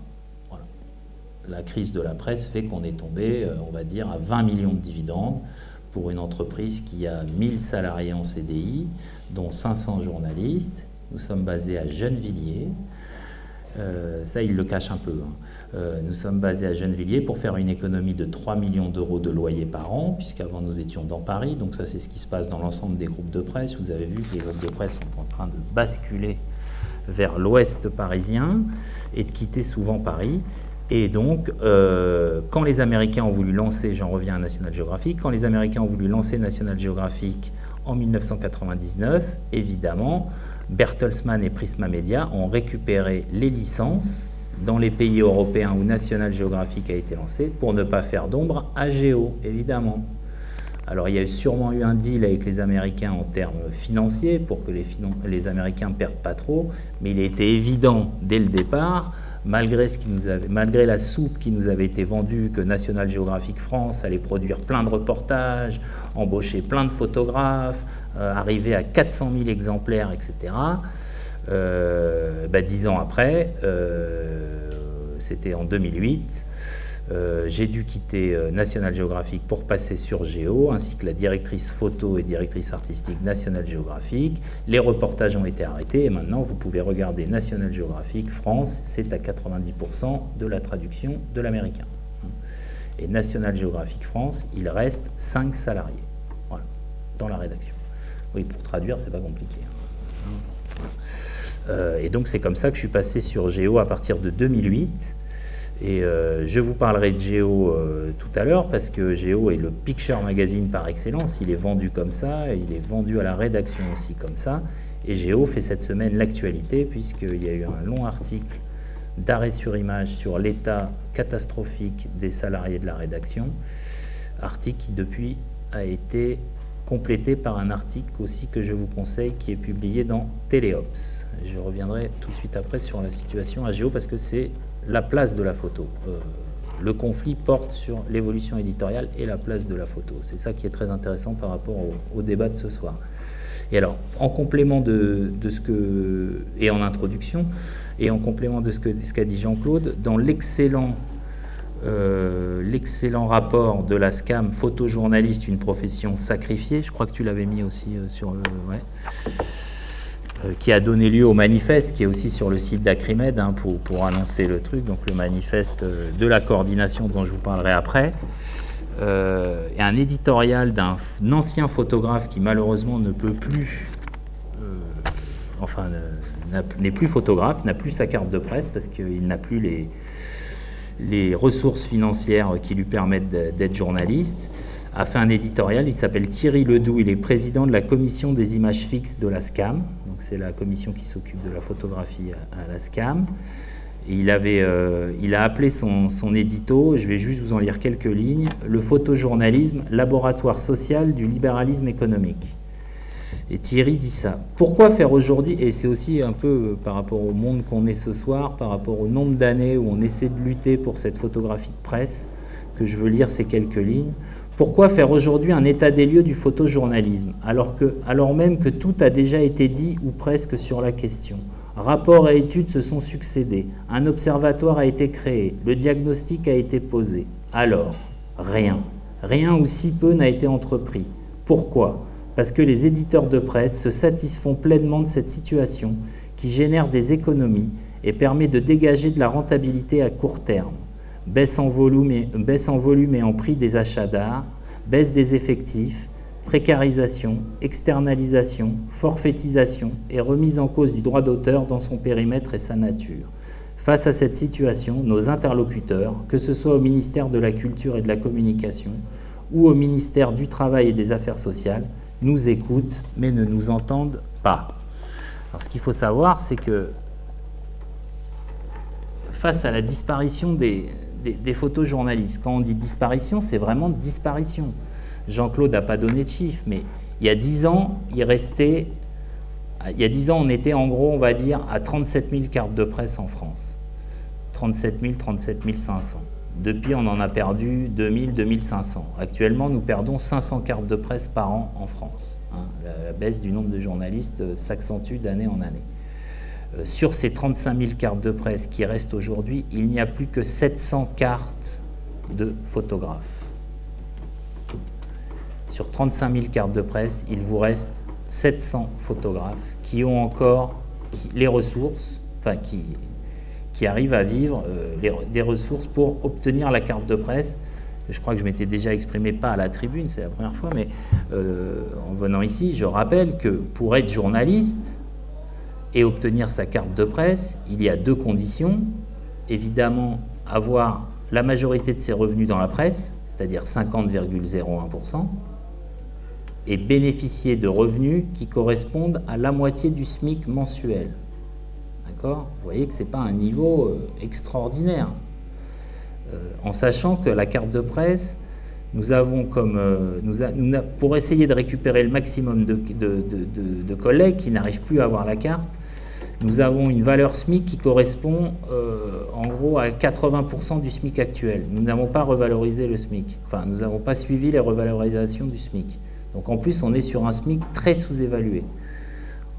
La crise de la presse fait qu'on est tombé, on va dire, à 20 millions de dividendes pour une entreprise qui a 1000 salariés en CDI, dont 500 journalistes. Nous sommes basés à Gennevilliers. Euh, ça, il le cache un peu. Hein. Euh, nous sommes basés à Gennevilliers pour faire une économie de 3 millions d'euros de loyer par an, puisqu'avant nous étions dans Paris. Donc ça, c'est ce qui se passe dans l'ensemble des groupes de presse. Vous avez vu que les groupes de presse sont en train de basculer vers l'ouest parisien et de quitter souvent Paris. Et donc, euh, quand les Américains ont voulu lancer, j'en reviens à National Geographic, quand les Américains ont voulu lancer National Geographic en 1999, évidemment, Bertelsmann et Prisma Media ont récupéré les licences dans les pays européens où National Geographic a été lancé pour ne pas faire d'ombre à Géo, évidemment. Alors il y a sûrement eu un deal avec les Américains en termes financiers pour que les, Américains ne perdent pas trop, mais il était évident dès le départ malgré, ce qui nous avait, malgré la soupe qui nous avait été vendue, que National Geographic France allait produire plein de reportages, embaucher plein de photographes, euh, arriver à 400 000 exemplaires, etc. Euh, bah, dix ans après, euh, c'était en 2008, euh, j'ai dû quitter euh, National Geographic pour passer sur Géo, ainsi que la directrice photo et directrice artistique National Geographic. Les reportages ont été arrêtés et maintenant vous pouvez regarder National Geographic France, c'est à 90% de la traduction de l'américain. Et National Geographic France, il reste 5 salariés voilà, dans la rédaction. Oui, pour traduire, c'est pas compliqué. Hein. Euh, et donc c'est comme ça que je suis passé sur Géo à partir de 2008. Et euh, je vous parlerai de Géo euh, tout à l'heure parce que Géo est le picture magazine par excellence. Il est vendu comme ça, il est vendu à la rédaction aussi comme ça. Et Géo fait cette semaine l'actualité puisqu'il y a eu un long article d'arrêt sur image sur l'état catastrophique des salariés de la rédaction. Article qui depuis a été complété par un article aussi que je vous conseille qui est publié dans Téléops. Je reviendrai tout de suite après sur la situation à Géo parce que c'est la place de la photo euh, Le conflit porte sur l'évolution éditoriale et la place de la photo. C'est ça qui est très intéressant par rapport au, débat de ce soir. Et alors, en complément de, ce que... et en introduction, et en complément de ce qu'a ce dit Jean-Claude, dans l'excellent euh, l'excellent rapport de la SCAM, photojournaliste, une profession sacrifiée, je crois que tu l'avais mis aussi euh, sur le... Euh, qui a donné lieu au manifeste, qui est aussi sur le site d'Acrimed hein, pour, annoncer le truc, donc le manifeste de la coordination dont je vous parlerai après, et un éditorial d'un ancien photographe qui malheureusement ne peut plus, enfin n'est plus photographe, n'a plus sa carte de presse parce qu'il n'a plus les, les ressources financières qui lui permettent d'être journaliste, a fait un éditorial, il s'appelle Thierry Ledoux, il est président de la commission des images fixes de la SCAM, c'est la commission qui s'occupe de la photographie à, la SCAM. euh, il a appelé son, son édito, je vais juste vous en lire quelques lignes, « Le photojournalisme, laboratoire social du libéralisme économique ». Et Thierry dit ça. Pourquoi faire aujourd'hui, et c'est aussi un peu euh, par rapport au monde qu'on est ce soir, par rapport au nombre d'années où on essaie de lutter pour cette photographie de presse, que je veux lire ces quelques lignes. Pourquoi faire aujourd'hui un état des lieux du photojournalisme, alors, même que tout a déjà été dit ou presque sur la question? Rapports et études se sont succédés, un observatoire a été créé, le diagnostic a été posé. Alors, rien. Rien ou si peu n'a été entrepris. Pourquoi? Parce que les éditeurs de presse se satisfont pleinement de cette situation qui génère des économies et permet de dégager de la rentabilité à court terme. Baisse en volume et, en, en prix des achats d'art, baisse des effectifs, précarisation, externalisation, forfaitisation et remise en cause du droit d'auteur dans son périmètre et sa nature. Face à cette situation, nos interlocuteurs, que ce soit au ministère de la Culture et de la Communication ou au ministère du Travail et des Affaires sociales, nous écoutent, mais ne nous entendent pas. Alors, ce qu'il faut savoir, c'est que face à la disparition des, des, photojournalistes, quand on dit disparition, c'est vraiment disparition. Jean-Claude n'a pas donné de chiffres, mais il y a 10 ans, il restait... Il y a 10 ans, on était en gros, on va dire, à 37 000 cartes de presse en France. 37 000, 37 500. Depuis, on en a perdu 2000, 2500. Actuellement, nous perdons 500 cartes de presse par an en France. Hein. La, baisse du nombre de journalistes euh, s'accentue d'année en année. Euh, sur ces 35 000 cartes de presse qui restent aujourd'hui, il n'y a plus que 700 cartes de photographes. Sur 35 000 cartes de presse, il vous reste 700 photographes qui ont encore les ressources, enfin qui, arrivent à vivre euh, des ressources pour obtenir la carte de presse. Je crois que je m'étais déjà exprimé pas à la tribune, c'est la première fois, mais euh, en venant ici, je rappelle que pour être journaliste et obtenir sa carte de presse, il y a deux conditions. Évidemment, avoir la majorité de ses revenus dans la presse, c'est-à-dire 50,01%, et bénéficier de revenus qui correspondent à la moitié du SMIC mensuel. Vous voyez que ce n'est pas un niveau euh, extraordinaire. Euh, en sachant que la carte de presse, nous avons comme, euh, pour essayer de récupérer le maximum de, collègues qui n'arrivent plus à avoir la carte, nous avons une valeur SMIC qui correspond en gros à 80% du SMIC actuel. Nous n'avons pas revalorisé le SMIC, enfin nous n'avons pas suivi les revalorisations du SMIC. Donc en plus on est sur un SMIC très sous-évalué.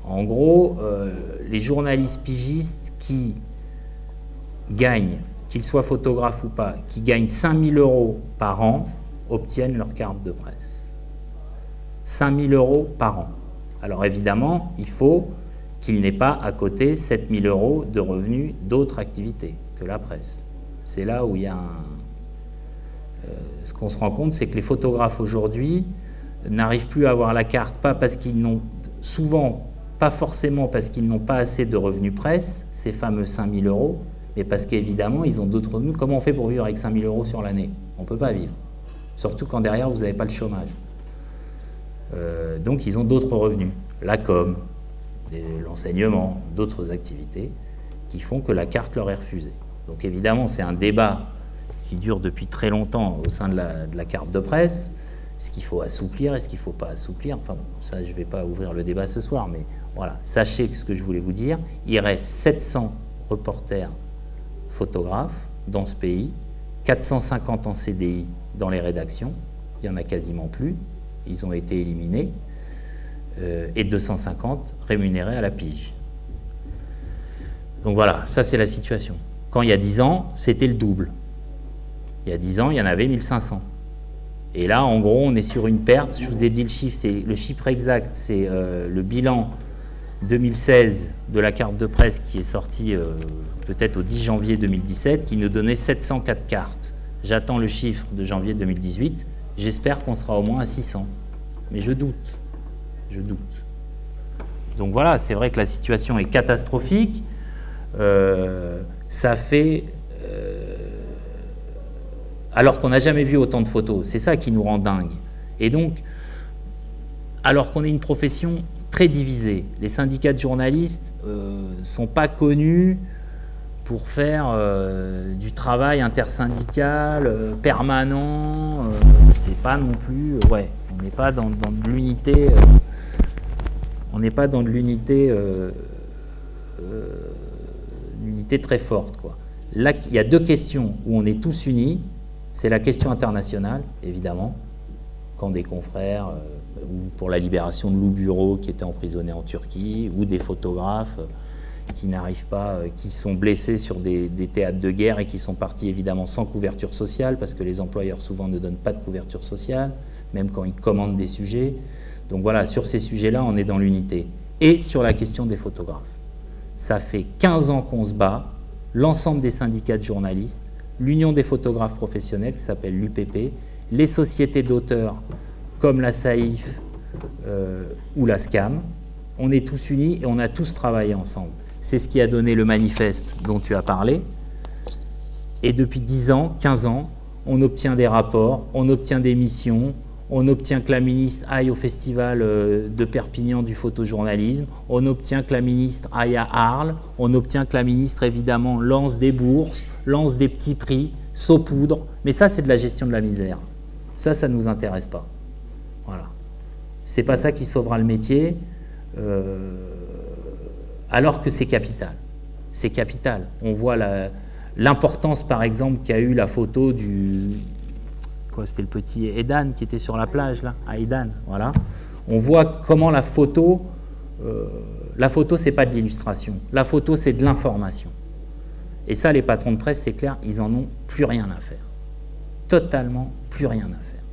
En gros, euh, les journalistes pigistes qui gagnent, qu'ils soient photographes ou pas, qui gagnent 5000 euros par an, obtiennent leur carte de presse. 5000 euros par an. Alors évidemment, il faut qu'il n'ait pas à côté 7000 euros de revenus d'autres activités que la presse. C'est là où il y a un... Euh, ce qu'on se rend compte, c'est que les photographes aujourd'hui n'arrivent plus à avoir la carte, pas parce qu'ils n'ont souvent pas forcément parce qu'ils n'ont pas assez de revenus presse, ces fameux 5 000 euros, mais parce qu'évidemment, ils ont d'autres revenus. Comment on fait pour vivre avec 5 000 euros sur l'année? On ne peut pas vivre. Surtout quand derrière, vous n'avez pas le chômage. Euh, donc, ils ont d'autres revenus. La com, l'enseignement, d'autres activités qui font que la carte leur est refusée. Donc, évidemment, c'est un débat qui dure depuis très longtemps au sein de la carte de presse. Est-ce qu'il faut assouplir? Est-ce qu'il ne faut pas assouplir? Enfin, ça, je ne vais pas ouvrir le débat ce soir, mais voilà, sachez ce que je voulais vous dire. Il reste 700 reporters photographes dans ce pays, 450 en CDI dans les rédactions, il n'y en a quasiment plus, ils ont été éliminés, euh, et 250 rémunérés à la pige. Donc voilà, ça c'est la situation. Quand il y a 10 ans, c'était le double. Il y a 10 ans, il y en avait 1500. Et là, en gros, on est sur une perte. Je vous ai dit le chiffre, c'est le chiffre exact, c'est euh, le bilan 2016 de la carte de presse qui est sorti euh, peut-être au 10 janvier 2017, qui nous donnait 704 cartes. J'attends le chiffre de janvier 2018. J'espère qu'on sera au moins à 600. Mais je doute. Je doute. Donc voilà, c'est vrai que la situation est catastrophique. Euh, ça fait alors qu'on n'a jamais vu autant de photos. C'est ça qui nous rend dingue. Et donc, alors qu'on est une profession très divisée, les syndicats de journalistes ne euh, sont pas connus pour faire euh, du travail intersyndical euh, permanent. c'est pas non plus, ouais, on n'est pas dans, de l'unité. on n'est pas dans de l'unité, unité très forte, quoi. Là, il y a deux questions où on est tous unis. C'est la question internationale, évidemment, quand des confrères, euh, ou pour la libération de Lou Bureau qui était emprisonné en Turquie, ou des photographes euh, qui n'arrivent pas, euh, qui sont blessés sur des, théâtres de guerre et qui sont partis évidemment sans couverture sociale, parce que les employeurs souvent ne donnent pas de couverture sociale, même quand ils commandent des sujets. Donc voilà, sur ces sujets-là, on est dans l'unité. Et sur la question des photographes. Ça fait 15 ans qu'on se bat, l'ensemble des syndicats de journalistes, l'Union des photographes professionnels, qui s'appelle l'UPP, les sociétés d'auteurs comme la SAIF euh, ou la SCAM. On est tous unis et on a tous travaillé ensemble. C'est ce qui a donné le manifeste dont tu as parlé. Et depuis 10 ans, 15 ans, on obtient des rapports, on obtient des missions, on obtient que la ministre aille au festival euh, de Perpignan du photojournalisme, on obtient que la ministre aille à Arles, on obtient que la ministre évidemment lance des bourses, lance des petits prix, saupoudre, mais ça c'est de la gestion de la misère. Ça, ça ne nous intéresse pas. Voilà. C'est pas ça qui sauvera le métier, euh, alors que c'est capital. C'est capital. On voit l'importance par exemple qu'a eu la photo du, c'était le petit Edan qui était sur la plage, là, à Edan, voilà. On voit comment la photo, euh, la photo, c'est pas de l'illustration. La photo, c'est de l'information. Et ça, les patrons de presse, c'est clair, ils en ont plus rien à faire. Totalement plus rien à faire.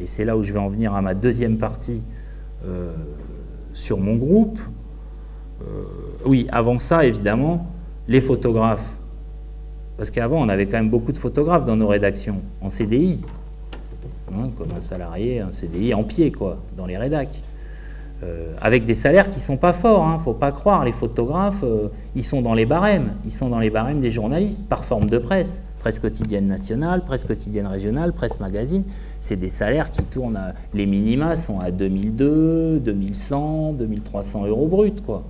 Et c'est là où je vais en venir à ma deuxième partie euh, sur mon groupe. Euh, oui, avant ça, évidemment, les photographes. Parce qu'avant, on avait quand même beaucoup de photographes dans nos rédactions, en CDI, hein, comme un salarié, un CDI en pied, quoi, dans les rédacs. Euh, avec des salaires qui ne sont pas forts, il hein, ne faut pas croire, les photographes, euh, ils sont dans les barèmes, ils sont dans les barèmes des journalistes, par forme de presse, presse quotidienne nationale, presse quotidienne régionale, presse magazine, c'est des salaires qui tournent, à, les minima sont à 2002, 2100, 2300 euros bruts, quoi.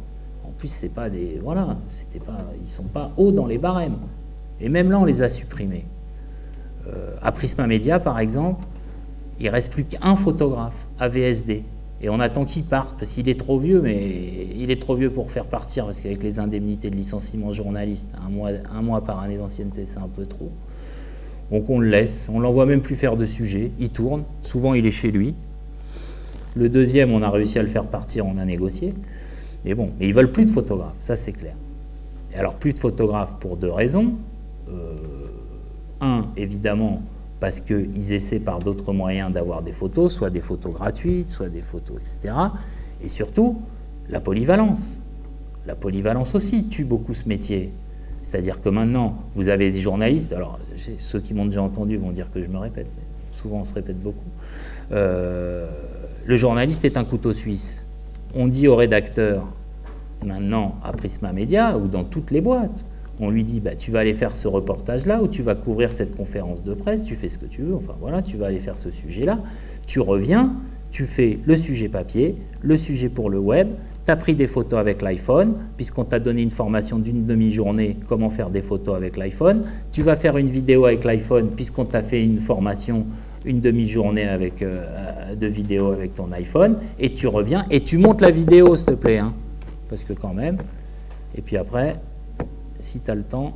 Plus, c'est pas des, voilà, pas, ils sont pas hauts dans les barèmes. Et même là, on les a supprimés. Euh, à Prisma Media, par exemple, il reste plus qu'un photographe à VSD. Et on attend qu'il parte, parce qu'il est trop vieux, mais il est trop vieux pour faire partir, parce qu'avec les indemnités de licenciement journaliste, un mois, un mois par année d'ancienneté, c'est un peu trop. Donc on le laisse, on l'envoie même plus faire de sujet, il tourne, souvent il est chez lui. Le deuxième, on a réussi à le faire partir, on a négocié. Mais bon, mais ils veulent plus de photographes, ça c'est clair. Et alors plus de photographes pour deux raisons. Euh, un, évidemment, parce qu'ils essaient par d'autres moyens d'avoir des photos, soit des photos gratuites, soit des photos, etc. Et surtout, la polyvalence. La polyvalence aussi tue beaucoup ce métier. C'est-à-dire que maintenant, vous avez des journalistes, alors ceux qui m'ont déjà entendu vont dire que je me répète, souvent on se répète beaucoup. Euh, le journaliste est un couteau suisse. On dit au rédacteur, maintenant à Prisma Media ou dans toutes les boîtes, on lui dit bah, tu vas aller faire ce reportage-là ou tu vas couvrir cette conférence de presse, tu fais ce que tu veux, enfin voilà, tu vas aller faire ce sujet-là. Tu reviens, tu fais le sujet papier, le sujet pour le web, tu as pris des photos avec l'iPhone, puisqu'on t'a donné une formation d'une demi-journée, comment faire des photos avec l'iPhone. Tu vas faire une vidéo avec l'iPhone, puisqu'on t'a fait une formation, une demi-journée avec euh, de vidéo avec ton iPhone, et tu reviens et tu montes la vidéo, s'il te plaît, hein, parce que quand même. Et puis après, si tu as le temps,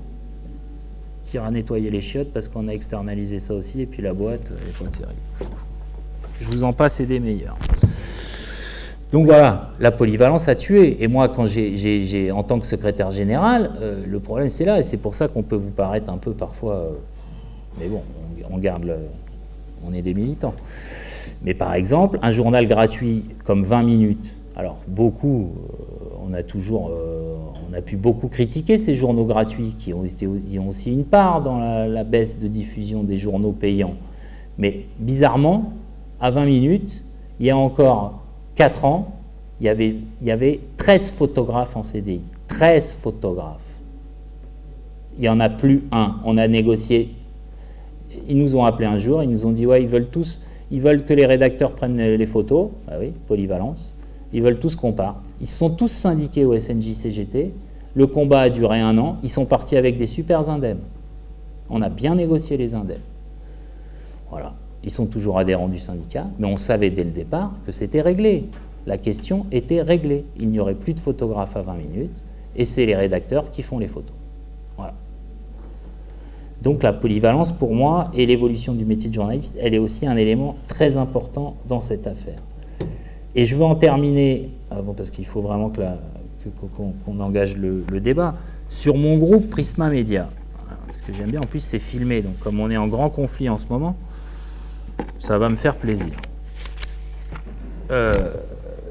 partir à nettoyer les chiottes parce qu'on a externalisé ça aussi, et puis la boîte, elle est pas terrible. Je vous en passe et des meilleurs. Donc voilà, la polyvalence a tué. Et moi, quand j'ai, en tant que secrétaire général, euh, le problème c'est là, et c'est pour ça qu'on peut vous paraître un peu parfois... Euh, mais bon, on, garde le... On est des militants. Mais par exemple, un journal gratuit comme 20 minutes, alors beaucoup, euh, on a toujours on a pu beaucoup critiquer ces journaux gratuits qui ont, ont aussi une part dans la, baisse de diffusion des journaux payants. Mais bizarrement, à 20 minutes, il y a encore 4 ans, il y avait, il y avait 13 photographes en CDI. 13 photographes. Il n'y en a plus un. On a négocié. Ils nous ont appelé un jour, ils nous ont dit ouais, ils veulent tous, ils veulent que les rédacteurs prennent les photos. Ah oui, polyvalence. Ils veulent tous qu'on parte. Ils sont tous syndiqués au SNJ-CGT. Le combat a duré un an. Ils sont partis avec des super indemnes. On a bien négocié les indemnes. Voilà. Ils sont toujours adhérents du syndicat, mais on savait dès le départ que c'était réglé. La question était réglée. Il n'y aurait plus de photographes à 20 minutes, et c'est les rédacteurs qui font les photos. Donc la polyvalence, pour moi, et l'évolution du métier de journaliste, elle est aussi un élément très important dans cette affaire. Et je veux en terminer, avant, parce qu'il faut vraiment qu'on engage le, débat, sur mon groupe Prisma Media. Parce que j'aime bien, en plus c'est filmé, donc comme on est en grand conflit en ce moment, ça va me faire plaisir. Euh,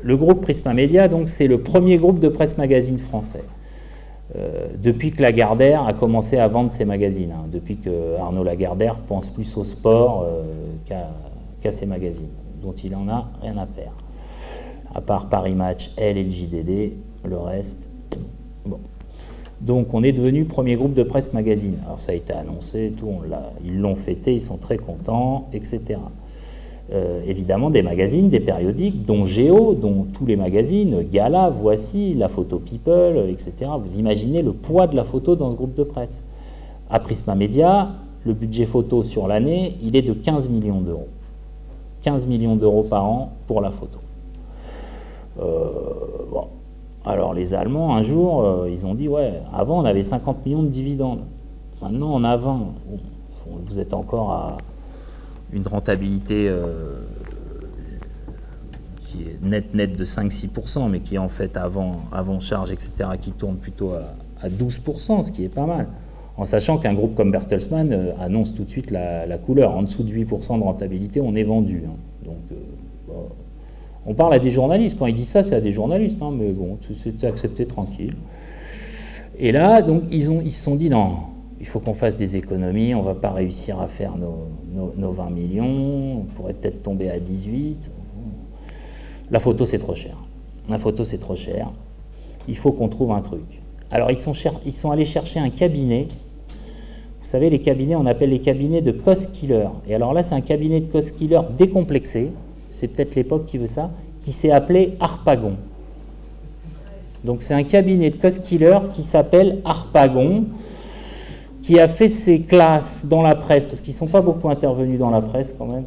le groupe Prisma Media, donc c'est le premier groupe de presse magazine français. Euh, depuis que Lagardère a commencé à vendre ses magazines, hein, depuis que Arnaud Lagardère pense plus au sport euh, qu'à ses magazines, dont il en a rien à faire à part Paris Match, elle et le JDD, le reste, bon. Donc on est devenu premier groupe de presse magazine. Alors ça a été annoncé, tout, ils l'ont fêté, ils sont très contents, etc. Euh, évidemment des magazines, des périodiques, dont Géo, dont tous les magazines, Gala, Voici, La Photo People, etc. Vous imaginez le poids de la photo dans ce groupe de presse. À Prisma Media, le budget photo sur l'année, il est de 15 millions d'euros. 15 millions d'euros par an pour la photo. Euh, bon. Alors les Allemands, un jour, euh, ils ont dit, ouais, avant on avait 50 millions de dividendes, maintenant on a 20. vous êtes encore à une rentabilité euh, qui est net net de 5-6%, mais qui est en fait avant, avant charge, etc., qui tourne plutôt à, 12%, ce qui est pas mal. En sachant qu'un groupe comme Bertelsmann annonce tout de suite la, couleur. En dessous de 8% de rentabilité, on est vendu. Hein. Donc, on parle à des journalistes. Quand ils disent ça, c'est à des journalistes. Hein, mais bon, c'est accepté tranquille. Et là, donc, ils, ont, ils se sont dit, non, il faut qu'on fasse des économies, on ne va pas réussir à faire nos, 20 millions, on pourrait peut-être tomber à 18. La photo, c'est trop cher. La photo, c'est trop cher. Il faut qu'on trouve un truc. Alors, ils sont, allés chercher un cabinet. Vous savez, les cabinets, on appelle les cabinets de cost killer. Et alors là, c'est un cabinet de cost killer décomplexé c'est peut-être l'époque qui veut ça, qui s'est appelé Harpagon. Donc c'est un cabinet de cost killer qui s'appelle Harpagon, qui a fait ses classes dans la presse, parce qu'ils ne sont pas beaucoup intervenus dans la presse quand même,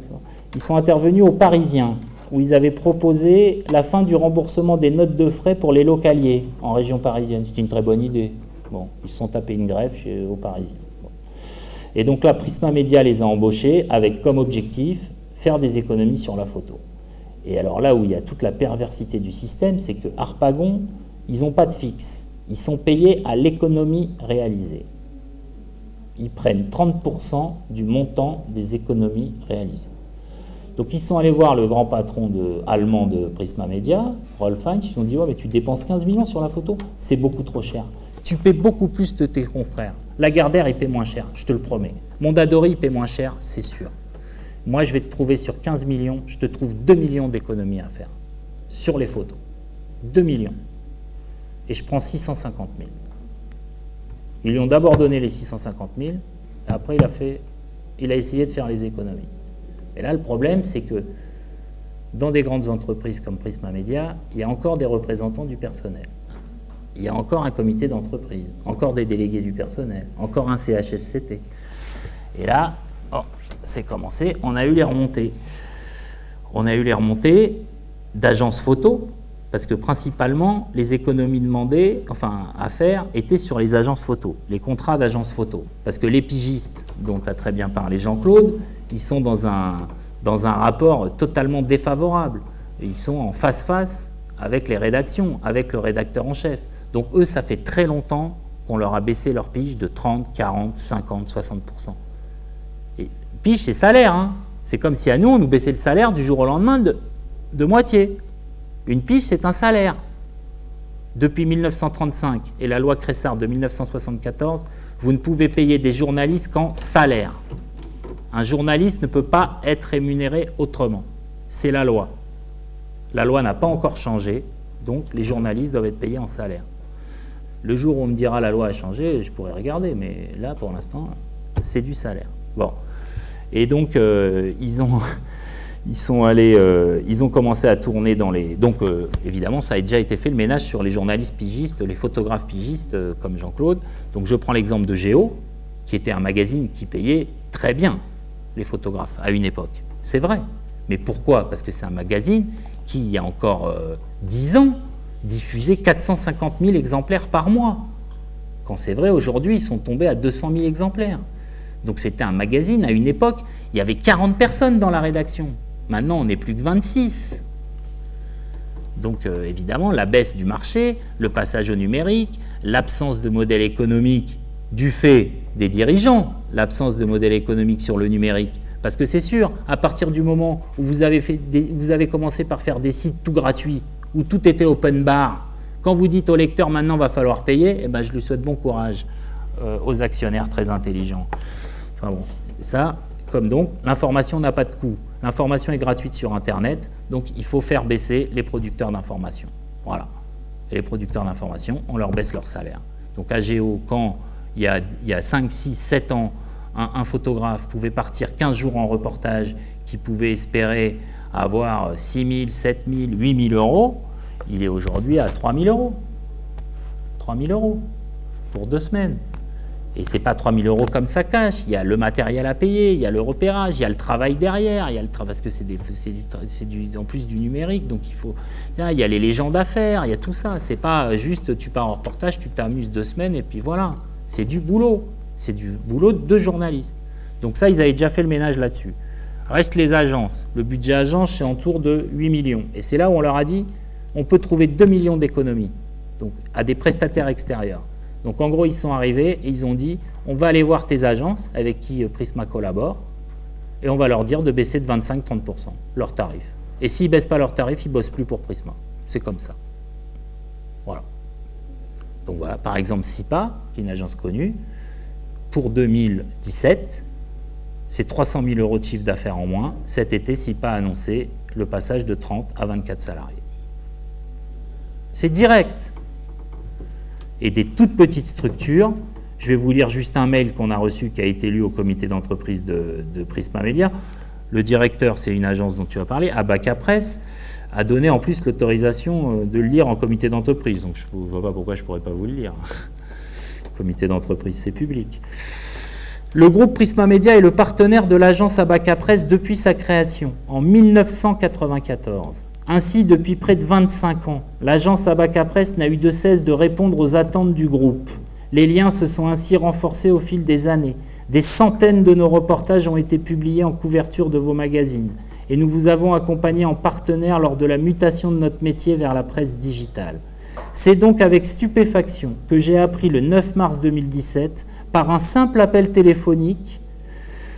ils sont intervenus aux Parisiens, où ils avaient proposé la fin du remboursement des notes de frais pour les localiers en région parisienne. C'était une très bonne idée. Bon, ils se sont tapés une grève chez, aux Parisiens. Et donc là, Prisma Media les a embauchés avec comme objectif faire des économies sur la photo. Et alors là où il y a toute la perversité du système, c'est que Harpagon, ils n'ont pas de fixe. Ils sont payés à l'économie réalisée. Ils prennent 30% du montant des économies réalisées. Donc ils sont allés voir le grand patron allemand de Prisma Media, Rolf Heinz, ils ont dit ouais, mais tu dépenses 15 millions sur la photo, c'est beaucoup trop cher. Tu paies beaucoup plus de tes confrères. Lagardère, il paie moins cher, je te le promets. Mondadori, il paie moins cher, c'est sûr. Moi, je vais te trouver sur 15 millions, je te trouve 2 millions d'économies à faire sur les photos. 2 millions. Et je prends 650 000. Ils lui ont d'abord donné les 650 000, et après il a, fait, il a essayé de faire les économies. Et là, le problème, c'est que dans des grandes entreprises comme Prisma Media, il y a encore des représentants du personnel. Il y a encore un comité d'entreprise, encore des délégués du personnel, encore un CHSCT. Et là, c'est commencé, on a eu les remontées. On a eu les remontées d'agences photo parce que principalement, les économies demandées, enfin à faire, étaient sur les agences photo, les contrats d'agence photo. Parce que les pigistes, dont a très bien parlé Jean-Claude, ils sont dans un, dans un rapport totalement défavorable. Ils sont en face-face avec les rédactions, avec le rédacteur en chef. Donc eux, ça fait très longtemps qu'on leur a baissé leur pige de 30, 40, 50, 60% Et pige, c'est salaire. Hein. c'est comme si à nous, on nous baissait le salaire du jour au lendemain de, de moitié. Une pige, c'est un salaire. Depuis 1935 et la loi Cressard de 1974, vous ne pouvez payer des journalistes qu'en salaire. Un journaliste ne peut pas être rémunéré autrement. C'est la loi. La loi n'a pas encore changé, donc les journalistes doivent être payés en salaire. Le jour où on me dira la loi a changé, je pourrais regarder, mais là, pour l'instant, c'est du salaire. Bon. Et donc, euh, ils, ont, ils, sont allés, euh, ils ont commencé à tourner dans les... Donc, euh, évidemment, ça a déjà été fait le ménage sur les journalistes pigistes, les photographes pigistes, comme Jean-Claude. Donc, je prends l'exemple de Géo, qui était un magazine qui payait très bien les photographes à une époque. C'est vrai. Mais pourquoi? Parce que c'est un magazine qui, il y a encore 10 ans, diffusait 450 000 exemplaires par mois. Quand c'est vrai, aujourd'hui, ils sont tombés à 200 000 exemplaires. Donc c'était un magazine, à une époque, il y avait 40 personnes dans la rédaction. Maintenant, on n'est plus que 26. Donc euh, évidemment, la baisse du marché, le passage au numérique, l'absence de modèle économique du fait des dirigeants, l'absence de modèle économique sur le numérique. Parce que c'est sûr, à partir du moment où vous avez, commencé par faire des sites tout gratuits, où tout était open bar, quand vous dites au lecteur maintenant va falloir payer, eh ben, je lui souhaite bon courage euh, aux actionnaires très intelligents. Enfin bon, ça, comme donc, l'information n'a pas de coût. L'information est gratuite sur Internet, donc il faut faire baisser les producteurs d'information. Voilà. Et les producteurs d'information, on leur baisse leur salaire. Donc à Géo, quand il y a, il y a 5, 6, 7 ans, un, un, photographe pouvait partir 15 jours en reportage, qui pouvait espérer avoir 6 000, 7 000, 8 000 euros, il est aujourd'hui à 3 000 euros. 3 000 euros pour deux semaines. Et ce n'est pas 3 000 euros comme ça cache. Il y a le matériel à payer, il y a le repérage, il y a le travail derrière, il y a le parce que c'est du, en plus du numérique, donc il faut. Il y a les légendes à faire, il y a tout ça. C'est pas juste tu pars en reportage, tu t'amuses deux semaines et puis voilà. C'est du boulot. C'est du boulot de journaliste. Donc ça, ils avaient déjà fait le ménage là-dessus. Reste les agences. Le budget agence, c'est autour de 8 millions. Et c'est là où on leur a dit, on peut trouver 2 millions d'économies donc à des prestataires extérieurs. Donc en gros, ils sont arrivés et ils ont dit, on va aller voir tes agences avec qui euh, Prisma collabore et on va leur dire de baisser de 25-30% leurs tarifs. Et s'ils ne baissent pas leurs tarifs, ils ne bossent plus pour Prisma. C'est comme ça. Voilà. Donc voilà, par exemple, SIPA, qui est une agence connue, pour 2017, c'est 300 000 euros de chiffre d'affaires en moins. Cet été, SIPA a annoncé le passage de 30 à 24 salariés. C'est direct. Et des toutes petites structures, je vais vous lire juste un mail qu'on a reçu qui a été lu au comité d'entreprise de, Prisma Media. Le directeur, c'est une agence dont tu as parlé, Abaca Press, a donné en plus l'autorisation euh, de le lire en comité d'entreprise. Donc je ne vois pas pourquoi je ne pourrais pas vous le lire. [LAUGHS] comité d'entreprise, c'est public. Le groupe Prisma Media est le partenaire de l'agence Abaca Press depuis sa création, en 1994. Ainsi, depuis près de 25 ans, l'agence Abaca Press n'a eu de cesse de répondre aux attentes du groupe. Les liens se sont ainsi renforcés au fil des années. Des centaines de nos reportages ont été publiés en couverture de vos magazines et nous vous avons accompagné en partenaire lors de la mutation de notre métier vers la presse digitale. C'est donc avec stupéfaction que j'ai appris le 9 mars 2017 par un simple appel téléphonique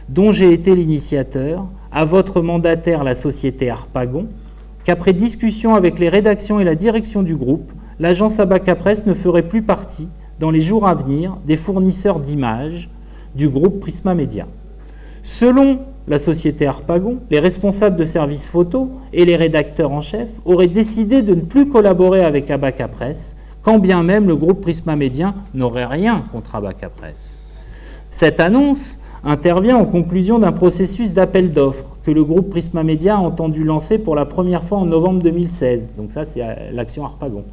dont j'ai été l'initiateur, à votre mandataire, la société Arpagon, qu'après discussion avec les rédactions et la direction du groupe, l'agence Abaca Press ne ferait plus partie, dans les jours à venir, des fournisseurs d'images du groupe Prisma Media. Selon la société Arpagon, les responsables de services photo et les rédacteurs en chef auraient décidé de ne plus collaborer avec Abaca Press quand bien même le groupe Prisma Média n'aurait rien contre Abaca Press. Cette annonce intervient en conclusion d'un processus d'appel d'offres que le groupe Prisma Média a entendu lancer pour la première fois en novembre 2016. Donc ça, c'est l'action Harpagon.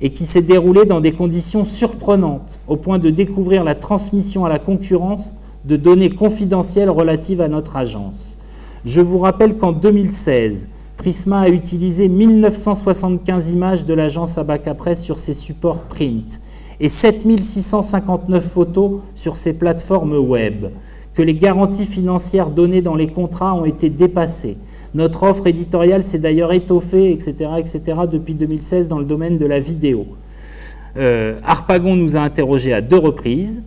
Et qui s'est déroulé dans des conditions surprenantes, au point de découvrir la transmission à la concurrence de données confidentielles relatives à notre agence. Je vous rappelle qu'en 2016, Prisma a utilisé 1975 images de l'agence Abaca Press sur ses supports print et 7659 photos sur ses plateformes web, que les garanties financières données dans les contrats ont été dépassées. Notre offre éditoriale s'est d'ailleurs étoffée, etc., etc., depuis 2016 dans le domaine de la vidéo. Euh, Harpagon nous a interrogés à deux reprises.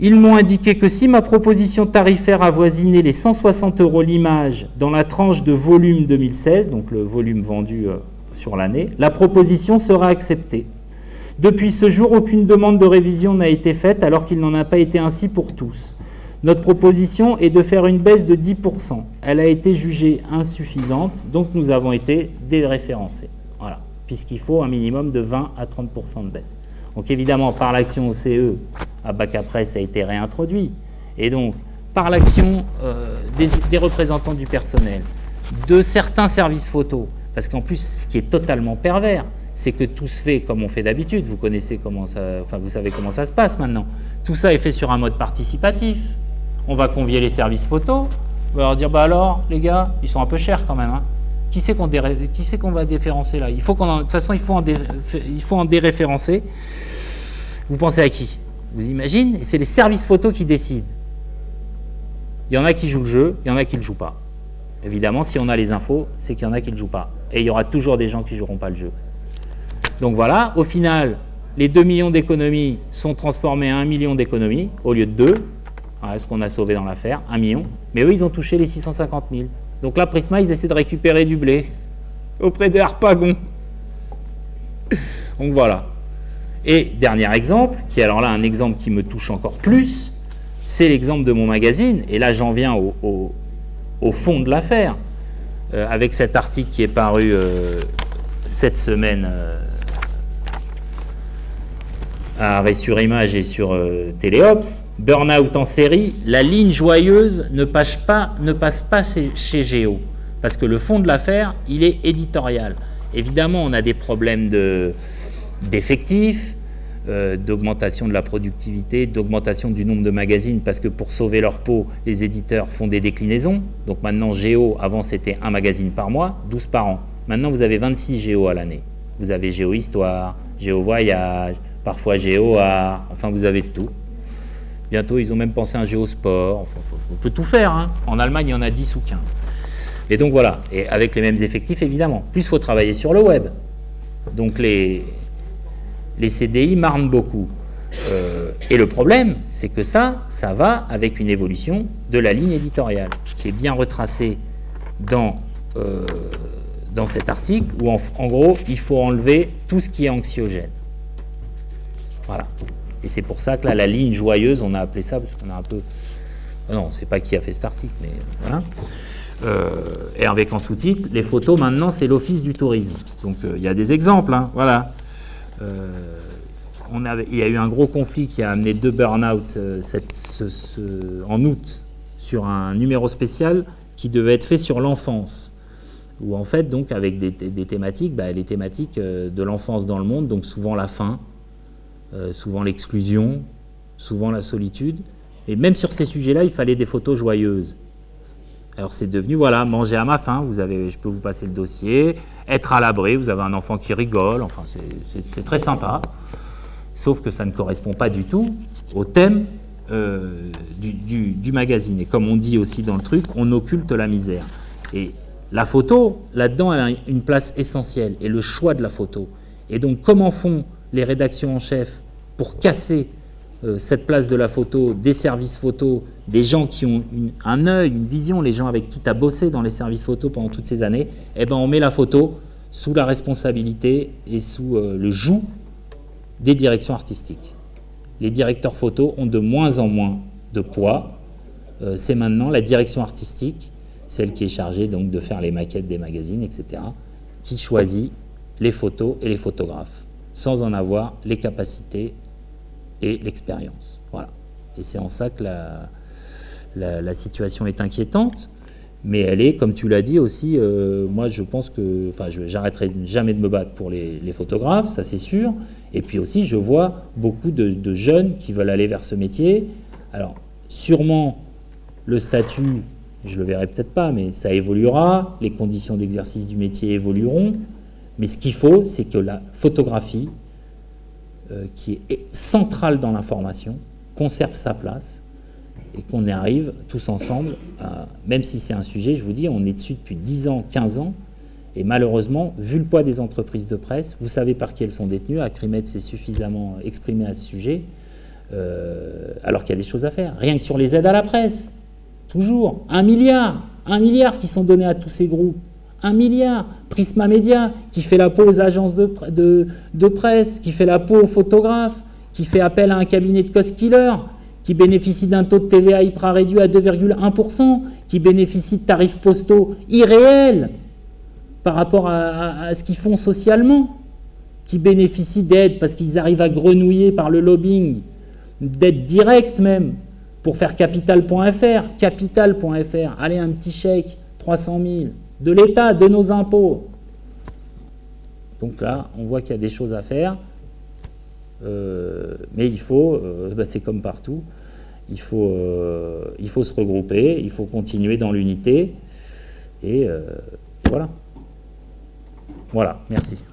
Ils m'ont indiqué que si ma proposition tarifaire avoisinait les 160 euros l'image dans la tranche de volume 2016, donc le volume vendu euh, sur l'année, la proposition sera acceptée. Depuis ce jour, aucune demande de révision n'a été faite alors qu'il n'en a pas été ainsi pour tous. Notre proposition est de faire une baisse de 10%. Elle a été jugée insuffisante, donc nous avons été déréférencés. Voilà, puisqu'il faut un minimum de 20 à 30% de baisse. Donc évidemment, par l'action OCE, à bac après, ça a été réintroduit. Et donc, par l'action euh, des, représentants du personnel, de certains services photo, parce qu'en plus, ce qui est totalement pervers, c'est que tout se fait comme on fait d'habitude. Vous connaissez comment ça, enfin vous savez comment ça se passe maintenant. Tout ça est fait sur un mode participatif. On va convier les services photo. On va leur dire, bah alors, les gars, ils sont un peu chers quand même. Hein. Qui c'est qu'on qu'on va déréférencer là? De toute façon, il faut, en il faut en déréférencer. Vous pensez à qui? Vous imaginez? C'est les services photo qui décident. Il y en a qui jouent le jeu, il y en a qui ne jouent pas. Évidemment, si on a les infos, c'est qu'il y en a qui ne jouent pas. Et il y aura toujours des gens qui ne joueront pas le jeu. Donc voilà, au final, les 2 millions d'économies sont transformés en 1 million d'économies au lieu de 2. Voilà ce qu'on a sauvé dans l'affaire, 1 million. Mais eux, ils ont touché les 650 000. Donc là, Prisma, ils essaient de récupérer du blé auprès des Harpagons. Donc voilà. Et dernier exemple, qui est alors là un exemple qui me touche encore plus, c'est l'exemple de mon magazine. Et là, j'en viens au, fond de l'affaire, euh, avec cet article qui est paru euh, cette semaine euh, à Arrêt sur Image et sur euh, Téléops, Burnout en série, la ligne joyeuse ne passe pas, ne passe pas chez, Géo, parce que le fond de l'affaire, il est éditorial. Évidemment, on a des problèmes d'effectifs, euh, d'augmentation de la productivité, d'augmentation du nombre de magazines, parce que pour sauver leur peau, les éditeurs font des déclinaisons. Donc maintenant, Géo, avant c'était un magazine par mois, 12 par an. Maintenant, vous avez 26 Géo à l'année. Vous avez Géo Histoire, Géo Voyage, parfois géo enfin vous avez tout. Bientôt, ils ont même pensé à un géosport. on peut tout faire. Hein. En Allemagne, il y en a 10 ou 15. Et donc voilà, et avec les mêmes effectifs, évidemment. Plus, il faut travailler sur le web. Donc les, les CDI marnent beaucoup. Euh, et le problème, c'est que ça, ça va avec une évolution de la ligne éditoriale, qui est bien retracée dans, euh, dans cet article, où en gros, il faut enlever tout ce qui est anxiogène. Voilà. Et c'est pour ça que là, la ligne joyeuse, on a appelé ça, parce qu'on a un peu... Non, c'est pas qui a fait cet article, mais voilà. Euh, et avec en sous-titre, les photos, maintenant, c'est l'Office du tourisme. Donc, euh, il y a des exemples, hein, voilà. Euh, on avait, il y a eu un gros conflit qui a amené deux burn-out en août sur un numéro spécial qui devait être fait sur l'enfance. Où en fait, donc, avec des, thématiques, bah, les thématiques de l'enfance dans le monde, donc souvent la faim, euh, souvent l'exclusion, souvent la solitude. Et même sur ces sujets-là, il fallait des photos joyeuses. Alors c'est devenu, voilà, manger à ma faim, vous avez, je peux vous passer le dossier, être à l'abri, vous avez un enfant qui rigole, enfin c'est très sympa. Sauf que ça ne correspond pas du tout au thème euh, du, magazine. Et comme on dit aussi dans le truc, on occulte la misère. Et la photo, là-dedans, elle a une place essentielle, et le choix de la photo. Et donc comment font les rédactions en chef pour casser euh, cette place de la photo, des services photo, des gens qui ont un œil, une vision, les gens avec qui tu as bossé dans les services photo pendant toutes ces années, eh ben on met la photo sous la responsabilité et sous euh, le joug des directions artistiques. Les directeurs photo ont de moins en moins de poids. Euh, c'est maintenant la direction artistique, celle qui est chargée donc de faire les maquettes des magazines, etc., qui choisit les photos et les photographes sans en avoir les capacités et l'expérience. Voilà. Et c'est en ça que la, la, situation est inquiétante, mais elle est, comme tu l'as dit aussi, euh, moi je pense que, enfin, j'arrêterai jamais de me battre pour les, photographes, ça c'est sûr, et puis aussi je vois beaucoup de, de, jeunes qui veulent aller vers ce métier. Alors, sûrement, le statut je le verrai peut-être pas, mais ça évoluera, les conditions d'exercice du métier évolueront, mais ce qu'il faut, c'est que la photographie, euh, qui est centrale dans l'information, conserve sa place, et qu'on y arrive tous ensemble, même si c'est un sujet, je vous dis, on est dessus depuis 10 ans, 15 ans, et malheureusement, vu le poids des entreprises de presse, vous savez par qui elles sont détenues, Acrimed s'est suffisamment exprimé à ce sujet, euh, alors qu'il y a des choses à faire. Rien que sur les aides à la presse, toujours, un milliard, un milliard qui sont donnés à tous ces groupes, un milliard. Prisma Media, qui fait la peau aux agences de, presse, qui fait la peau aux photographes, qui fait appel à un cabinet de cost killer, qui bénéficie d'un taux de TVA hyper réduit à 2,1%, qui bénéficie de tarifs postaux irréels par rapport à, ce qu'ils font socialement, qui bénéficient d'aides parce qu'ils arrivent à grenouiller par le lobbying, d'aides directes même, pour faire capital.fr, capital.fr, allez un petit chèque, 300 000, de l'État, de nos impôts. Donc là, on voit qu'il y a des choses à faire. Euh, mais il faut, euh, bah, c'est comme partout, euh, il faut se regrouper, il faut continuer dans l'unité. Et voilà. Voilà, merci.